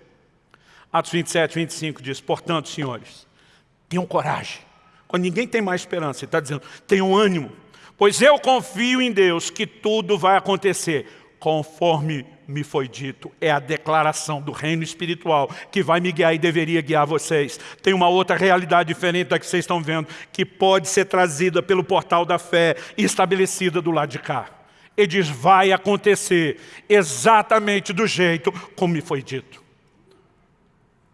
Atos 27, 25 diz, portanto, senhores, tenham coragem. Quando ninguém tem mais esperança, ele está dizendo, tenham ânimo, pois eu confio em Deus que tudo vai acontecer conforme me foi dito. É a declaração do reino espiritual que vai me guiar e deveria guiar vocês. Tem uma outra realidade diferente da que vocês estão vendo, que pode ser trazida pelo portal da fé e estabelecida do lado de cá. Ele diz, vai acontecer exatamente do jeito como me foi dito.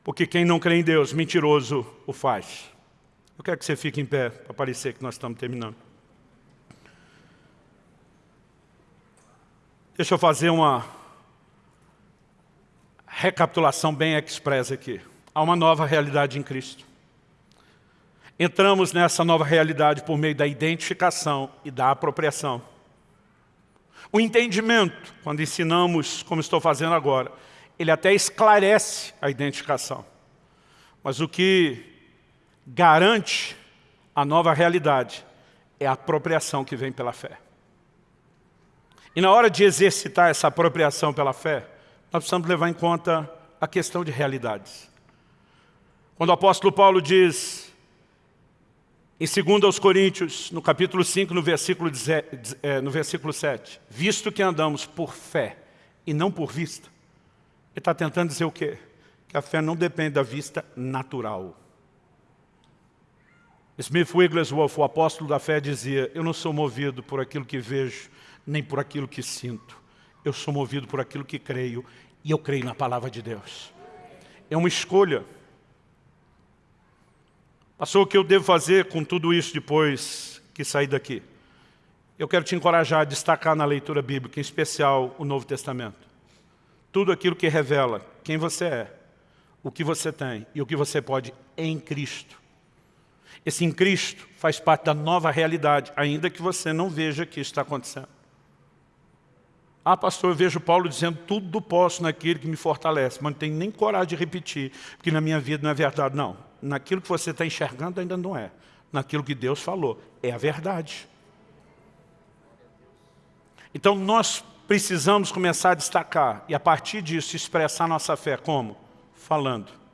Porque quem não crê em Deus, mentiroso o faz. Eu quero que você fique em pé, para parecer que nós estamos terminando. Deixa eu fazer uma recapitulação bem expressa aqui. Há uma nova realidade em Cristo. Entramos nessa nova realidade por meio da identificação e da apropriação. O entendimento, quando ensinamos, como estou fazendo agora, ele até esclarece a identificação. Mas o que garante a nova realidade é a apropriação que vem pela fé. E na hora de exercitar essa apropriação pela fé, nós precisamos levar em conta a questão de realidades. Quando o apóstolo Paulo diz, em 2 Coríntios, no capítulo 5, no versículo, é, no versículo 7, visto que andamos por fé e não por vista, ele está tentando dizer o quê? Que a fé não depende da vista natural. Smith Wigglesworth, o apóstolo da fé, dizia, eu não sou movido por aquilo que vejo, nem por aquilo que sinto. Eu sou movido por aquilo que creio, e eu creio na palavra de Deus. É uma escolha. Passou o que eu devo fazer com tudo isso depois que sair daqui? Eu quero te encorajar a destacar na leitura bíblica, em especial o Novo Testamento. Tudo aquilo que revela quem você é, o que você tem e o que você pode em Cristo. Esse em Cristo faz parte da nova realidade, ainda que você não veja que isso está acontecendo. Ah, pastor, eu vejo Paulo dizendo tudo posso naquele que me fortalece, mas não tenho nem coragem de repetir, porque na minha vida não é verdade. Não, naquilo que você está enxergando ainda não é. Naquilo que Deus falou, é a verdade. Então nós precisamos começar a destacar e a partir disso expressar nossa fé como? Falando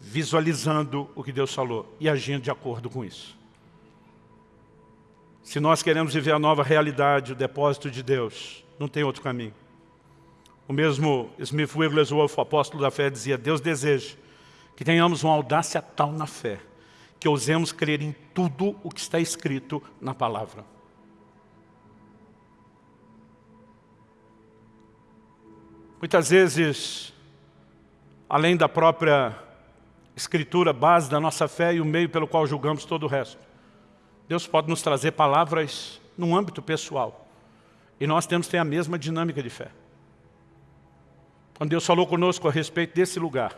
visualizando o que Deus falou e agindo de acordo com isso. Se nós queremos viver a nova realidade, o depósito de Deus, não tem outro caminho. O mesmo Smith Wigglesworth, o apóstolo da fé, dizia, Deus deseja que tenhamos uma audácia tal na fé, que ousemos crer em tudo o que está escrito na palavra. Muitas vezes, além da própria escritura, base da nossa fé e o meio pelo qual julgamos todo o resto. Deus pode nos trazer palavras num âmbito pessoal. E nós temos que ter a mesma dinâmica de fé. Quando Deus falou conosco a respeito desse lugar,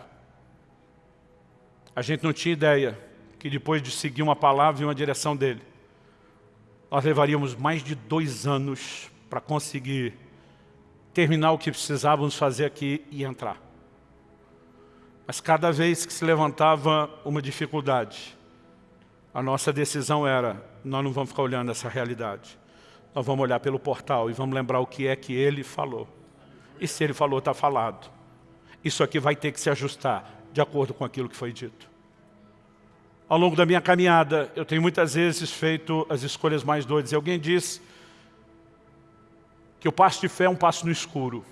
a gente não tinha ideia que depois de seguir uma palavra e uma direção dele, nós levaríamos mais de dois anos para conseguir terminar o que precisávamos fazer aqui e entrar. Mas cada vez que se levantava uma dificuldade, a nossa decisão era, nós não vamos ficar olhando essa realidade. Nós vamos olhar pelo portal e vamos lembrar o que é que ele falou. E se ele falou, está falado. Isso aqui vai ter que se ajustar de acordo com aquilo que foi dito. Ao longo da minha caminhada, eu tenho muitas vezes feito as escolhas mais doidas. E alguém diz que o passo de fé é um passo no escuro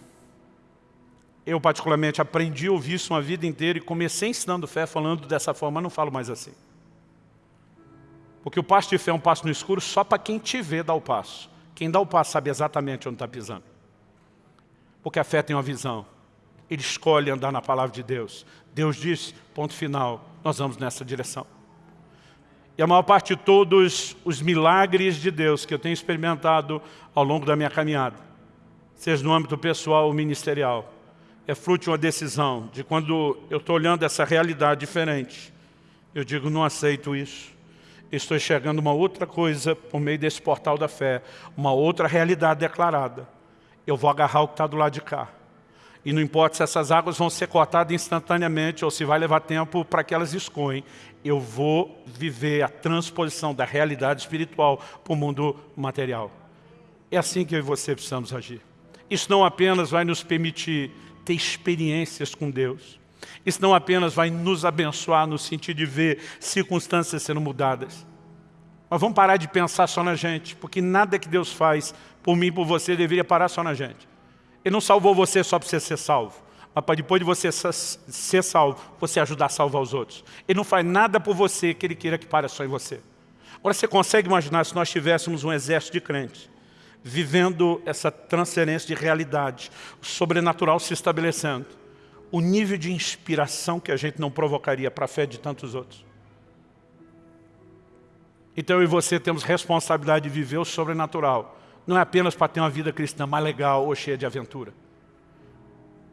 eu particularmente aprendi a ouvir isso uma vida inteira e comecei ensinando fé falando dessa forma, não falo mais assim. Porque o passo de fé é um passo no escuro só para quem te vê dar o passo. Quem dá o passo sabe exatamente onde está pisando. Porque a fé tem uma visão. Ele escolhe andar na palavra de Deus. Deus diz, ponto final, nós vamos nessa direção. E a maior parte de todos os milagres de Deus que eu tenho experimentado ao longo da minha caminhada, seja no âmbito pessoal ou ministerial, é fruto de uma decisão, de quando eu estou olhando essa realidade diferente, eu digo, não aceito isso. Estou enxergando uma outra coisa por meio desse portal da fé, uma outra realidade declarada. Eu vou agarrar o que está do lado de cá. E não importa se essas águas vão ser cortadas instantaneamente ou se vai levar tempo para que elas escoem, eu vou viver a transposição da realidade espiritual para o mundo material. É assim que eu e você precisamos agir. Isso não apenas vai nos permitir ter experiências com Deus. Isso não apenas vai nos abençoar no sentido de ver circunstâncias sendo mudadas. Mas vamos parar de pensar só na gente, porque nada que Deus faz por mim e por você deveria parar só na gente. Ele não salvou você só para você ser salvo, mas para depois de você ser salvo, você ajudar a salvar os outros. Ele não faz nada por você que Ele queira que pare só em você. Agora você consegue imaginar se nós tivéssemos um exército de crentes vivendo essa transferência de realidade, o sobrenatural se estabelecendo, o nível de inspiração que a gente não provocaria para a fé de tantos outros. Então eu e você temos responsabilidade de viver o sobrenatural, não é apenas para ter uma vida cristã mais legal ou cheia de aventura,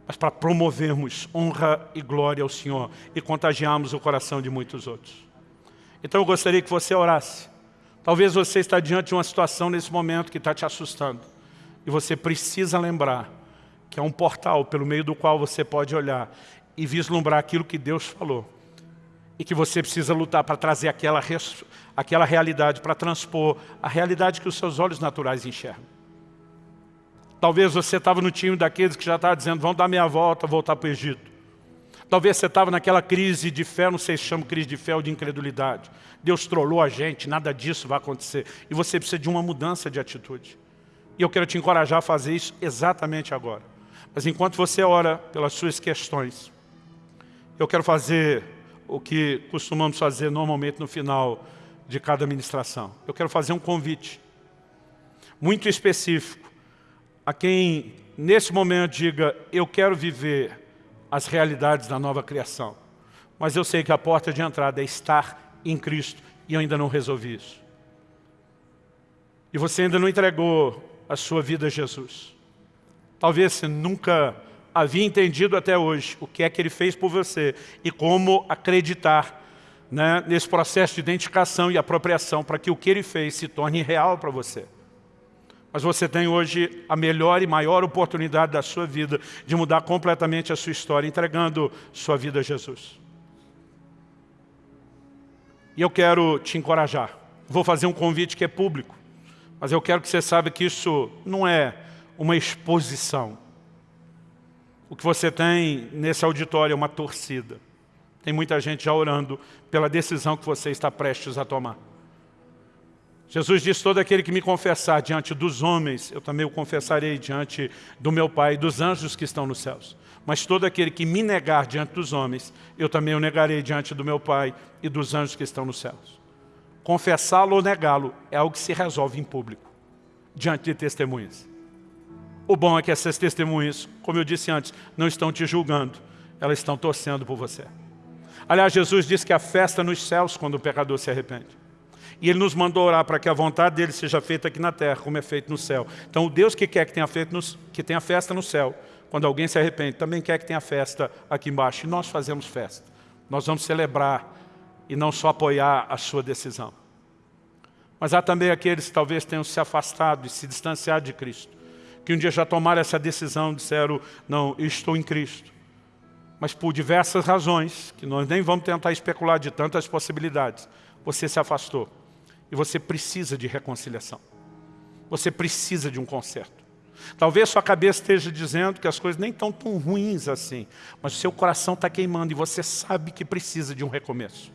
mas para promovermos honra e glória ao Senhor e contagiarmos o coração de muitos outros. Então eu gostaria que você orasse, Talvez você está diante de uma situação nesse momento que está te assustando. E você precisa lembrar que é um portal pelo meio do qual você pode olhar e vislumbrar aquilo que Deus falou. E que você precisa lutar para trazer aquela, aquela realidade, para transpor a realidade que os seus olhos naturais enxergam. Talvez você estava no time daqueles que já estava dizendo, vão dar meia volta, voltar para o Egito. Talvez você estava naquela crise de fé, não sei se chama crise de fé ou de incredulidade. Deus trollou a gente, nada disso vai acontecer. E você precisa de uma mudança de atitude. E eu quero te encorajar a fazer isso exatamente agora. Mas enquanto você ora pelas suas questões, eu quero fazer o que costumamos fazer normalmente no final de cada ministração. Eu quero fazer um convite muito específico a quem nesse momento diga, eu quero viver as realidades da nova criação. Mas eu sei que a porta de entrada é estar em Cristo e eu ainda não resolvi isso. E você ainda não entregou a sua vida a Jesus. Talvez você nunca havia entendido até hoje o que é que Ele fez por você e como acreditar né, nesse processo de identificação e apropriação para que o que Ele fez se torne real para você. Mas você tem hoje a melhor e maior oportunidade da sua vida de mudar completamente a sua história, entregando sua vida a Jesus. E eu quero te encorajar. Vou fazer um convite que é público, mas eu quero que você saiba que isso não é uma exposição. O que você tem nesse auditório é uma torcida. Tem muita gente já orando pela decisão que você está prestes a tomar. Jesus disse, todo aquele que me confessar diante dos homens, eu também o confessarei diante do meu Pai e dos anjos que estão nos céus. Mas todo aquele que me negar diante dos homens, eu também o negarei diante do meu Pai e dos anjos que estão nos céus. Confessá-lo ou negá-lo é algo que se resolve em público, diante de testemunhas. O bom é que essas testemunhas, como eu disse antes, não estão te julgando, elas estão torcendo por você. Aliás, Jesus disse que a festa nos céus quando o pecador se arrepende. E Ele nos mandou orar para que a vontade dEle seja feita aqui na terra, como é feito no céu. Então o Deus que quer que tenha, feito nos, que tenha festa no céu, quando alguém se arrepende, também quer que tenha festa aqui embaixo. E nós fazemos festa. Nós vamos celebrar e não só apoiar a sua decisão. Mas há também aqueles que talvez tenham se afastado e se distanciado de Cristo. Que um dia já tomaram essa decisão, disseram, não, estou em Cristo. Mas por diversas razões, que nós nem vamos tentar especular de tantas possibilidades, você se afastou. E você precisa de reconciliação. Você precisa de um conserto. Talvez sua cabeça esteja dizendo que as coisas nem estão tão ruins assim, mas o seu coração está queimando e você sabe que precisa de um recomeço.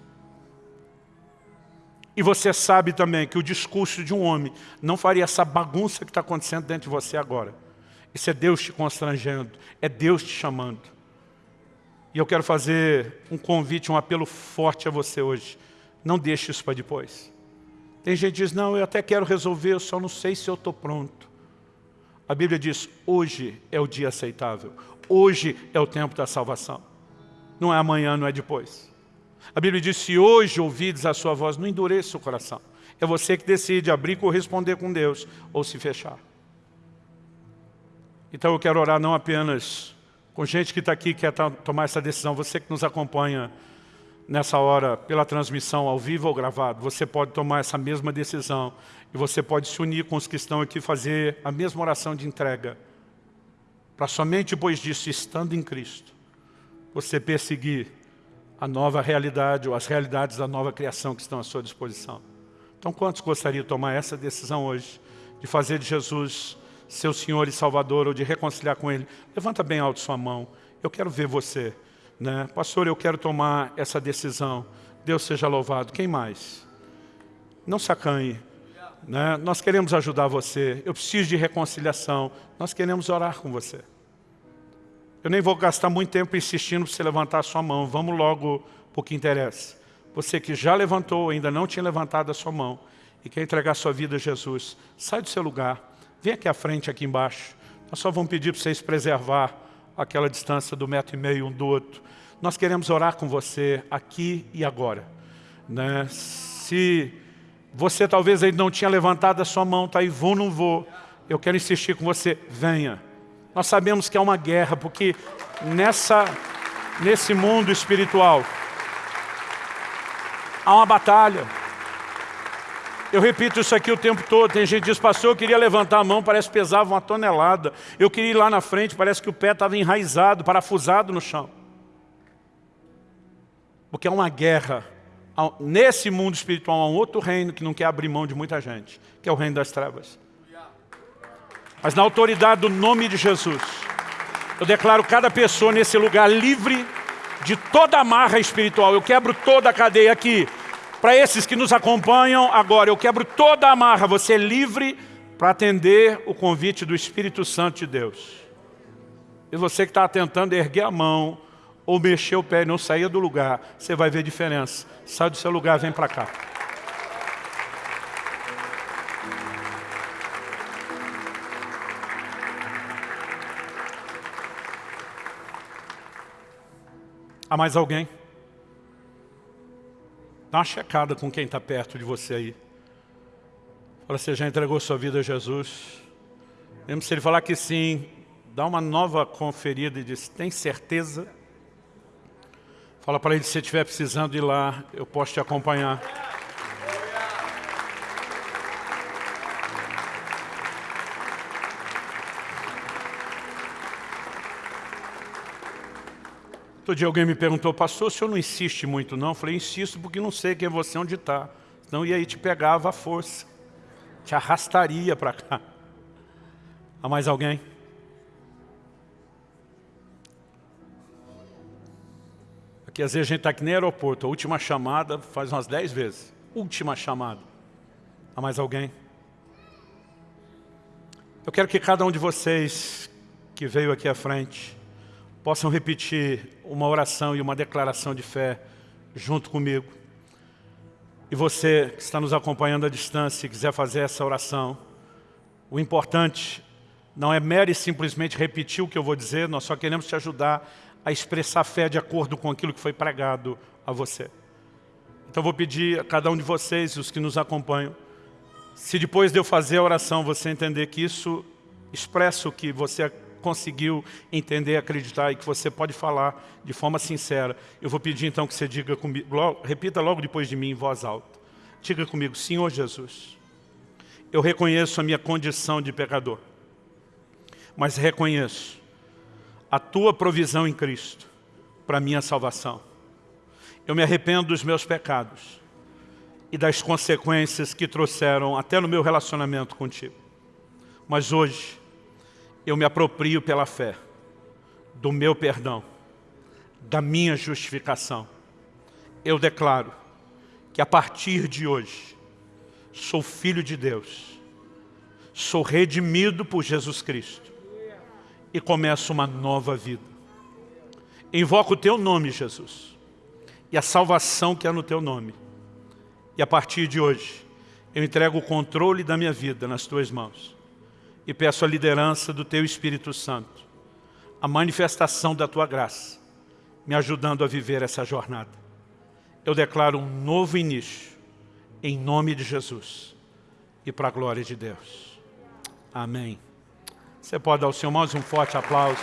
E você sabe também que o discurso de um homem não faria essa bagunça que está acontecendo dentro de você agora. Isso é Deus te constrangendo, é Deus te chamando. E eu quero fazer um convite, um apelo forte a você hoje. Não deixe isso para depois. Tem gente que diz, não, eu até quero resolver, eu só não sei se eu estou pronto. A Bíblia diz, hoje é o dia aceitável. Hoje é o tempo da salvação. Não é amanhã, não é depois. A Bíblia diz, se hoje ouvides a sua voz, não endureça o coração. É você que decide abrir corresponder com Deus ou se fechar. Então eu quero orar não apenas com gente que está aqui que quer tomar essa decisão, você que nos acompanha nessa hora, pela transmissão ao vivo ou gravado, você pode tomar essa mesma decisão e você pode se unir com os que estão aqui fazer a mesma oração de entrega. Para somente depois disso, estando em Cristo, você perseguir a nova realidade ou as realidades da nova criação que estão à sua disposição. Então, quantos gostariam de tomar essa decisão hoje, de fazer de Jesus seu Senhor e Salvador ou de reconciliar com Ele? Levanta bem alto sua mão. Eu quero ver você. Né? Pastor, eu quero tomar essa decisão. Deus seja louvado. Quem mais? Não se acanhe. Né? Nós queremos ajudar você. Eu preciso de reconciliação. Nós queremos orar com você. Eu nem vou gastar muito tempo insistindo para você levantar a sua mão. Vamos logo para o que interessa. Você que já levantou, ainda não tinha levantado a sua mão e quer entregar sua vida a Jesus, sai do seu lugar. Vem aqui à frente, aqui embaixo. Nós só vamos pedir para vocês preservar aquela distância do metro e meio um do outro. Nós queremos orar com você aqui e agora. Né? Se você talvez ainda não tinha levantado a sua mão, está aí, vou ou não vou, eu quero insistir com você, venha. Nós sabemos que é uma guerra, porque nessa, nesse mundo espiritual há uma batalha. Eu repito isso aqui o tempo todo. Tem gente que diz, pastor, eu queria levantar a mão, parece que pesava uma tonelada. Eu queria ir lá na frente, parece que o pé estava enraizado, parafusado no chão. Porque é uma guerra. Nesse mundo espiritual há um outro reino que não quer abrir mão de muita gente, que é o reino das trevas. Mas na autoridade do nome de Jesus, eu declaro cada pessoa nesse lugar livre de toda amarra espiritual. Eu quebro toda a cadeia aqui. Para esses que nos acompanham agora, eu quebro toda a amarra. Você é livre para atender o convite do Espírito Santo de Deus. E você que está tentando erguer a mão ou mexer o pé e não sair do lugar, você vai ver diferença. Sai do seu lugar, vem para cá. Há mais alguém? Dá uma checada com quem está perto de você aí. Fala, você já entregou sua vida a Jesus? Mesmo se ele falar que sim, dá uma nova conferida e diz, tem certeza? Fala para ele, se estiver precisando ir lá, eu posso te acompanhar. Outro dia alguém me perguntou, pastor, o senhor não insiste muito não? Eu falei, insisto porque não sei quem é você, onde está. Então, e aí te pegava a força. Te arrastaria para cá. Há mais alguém? Aqui às vezes a gente está aqui no aeroporto, a última chamada faz umas dez vezes. Última chamada. Há mais alguém? Eu quero que cada um de vocês que veio aqui à frente possam repetir uma oração e uma declaração de fé junto comigo. E você que está nos acompanhando à distância e quiser fazer essa oração, o importante não é mero e simplesmente repetir o que eu vou dizer, nós só queremos te ajudar a expressar fé de acordo com aquilo que foi pregado a você. Então vou pedir a cada um de vocês, os que nos acompanham, se depois de eu fazer a oração você entender que isso expressa o que você conseguiu entender, acreditar e que você pode falar de forma sincera. Eu vou pedir então que você diga comigo, logo, repita logo depois de mim em voz alta. Diga comigo, Senhor Jesus, eu reconheço a minha condição de pecador, mas reconheço a Tua provisão em Cristo para a minha salvação. Eu me arrependo dos meus pecados e das consequências que trouxeram até no meu relacionamento contigo. Mas hoje, eu me aproprio pela fé do meu perdão, da minha justificação. Eu declaro que a partir de hoje sou filho de Deus, sou redimido por Jesus Cristo e começo uma nova vida. Invoco o Teu nome, Jesus, e a salvação que há no Teu nome. E a partir de hoje, eu entrego o controle da minha vida nas Tuas mãos e peço a liderança do Teu Espírito Santo, a manifestação da Tua graça, me ajudando a viver essa jornada. Eu declaro um novo início, em nome de Jesus e para a glória de Deus. Amém. Você pode dar ao Senhor mais um forte aplauso.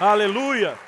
Aleluia!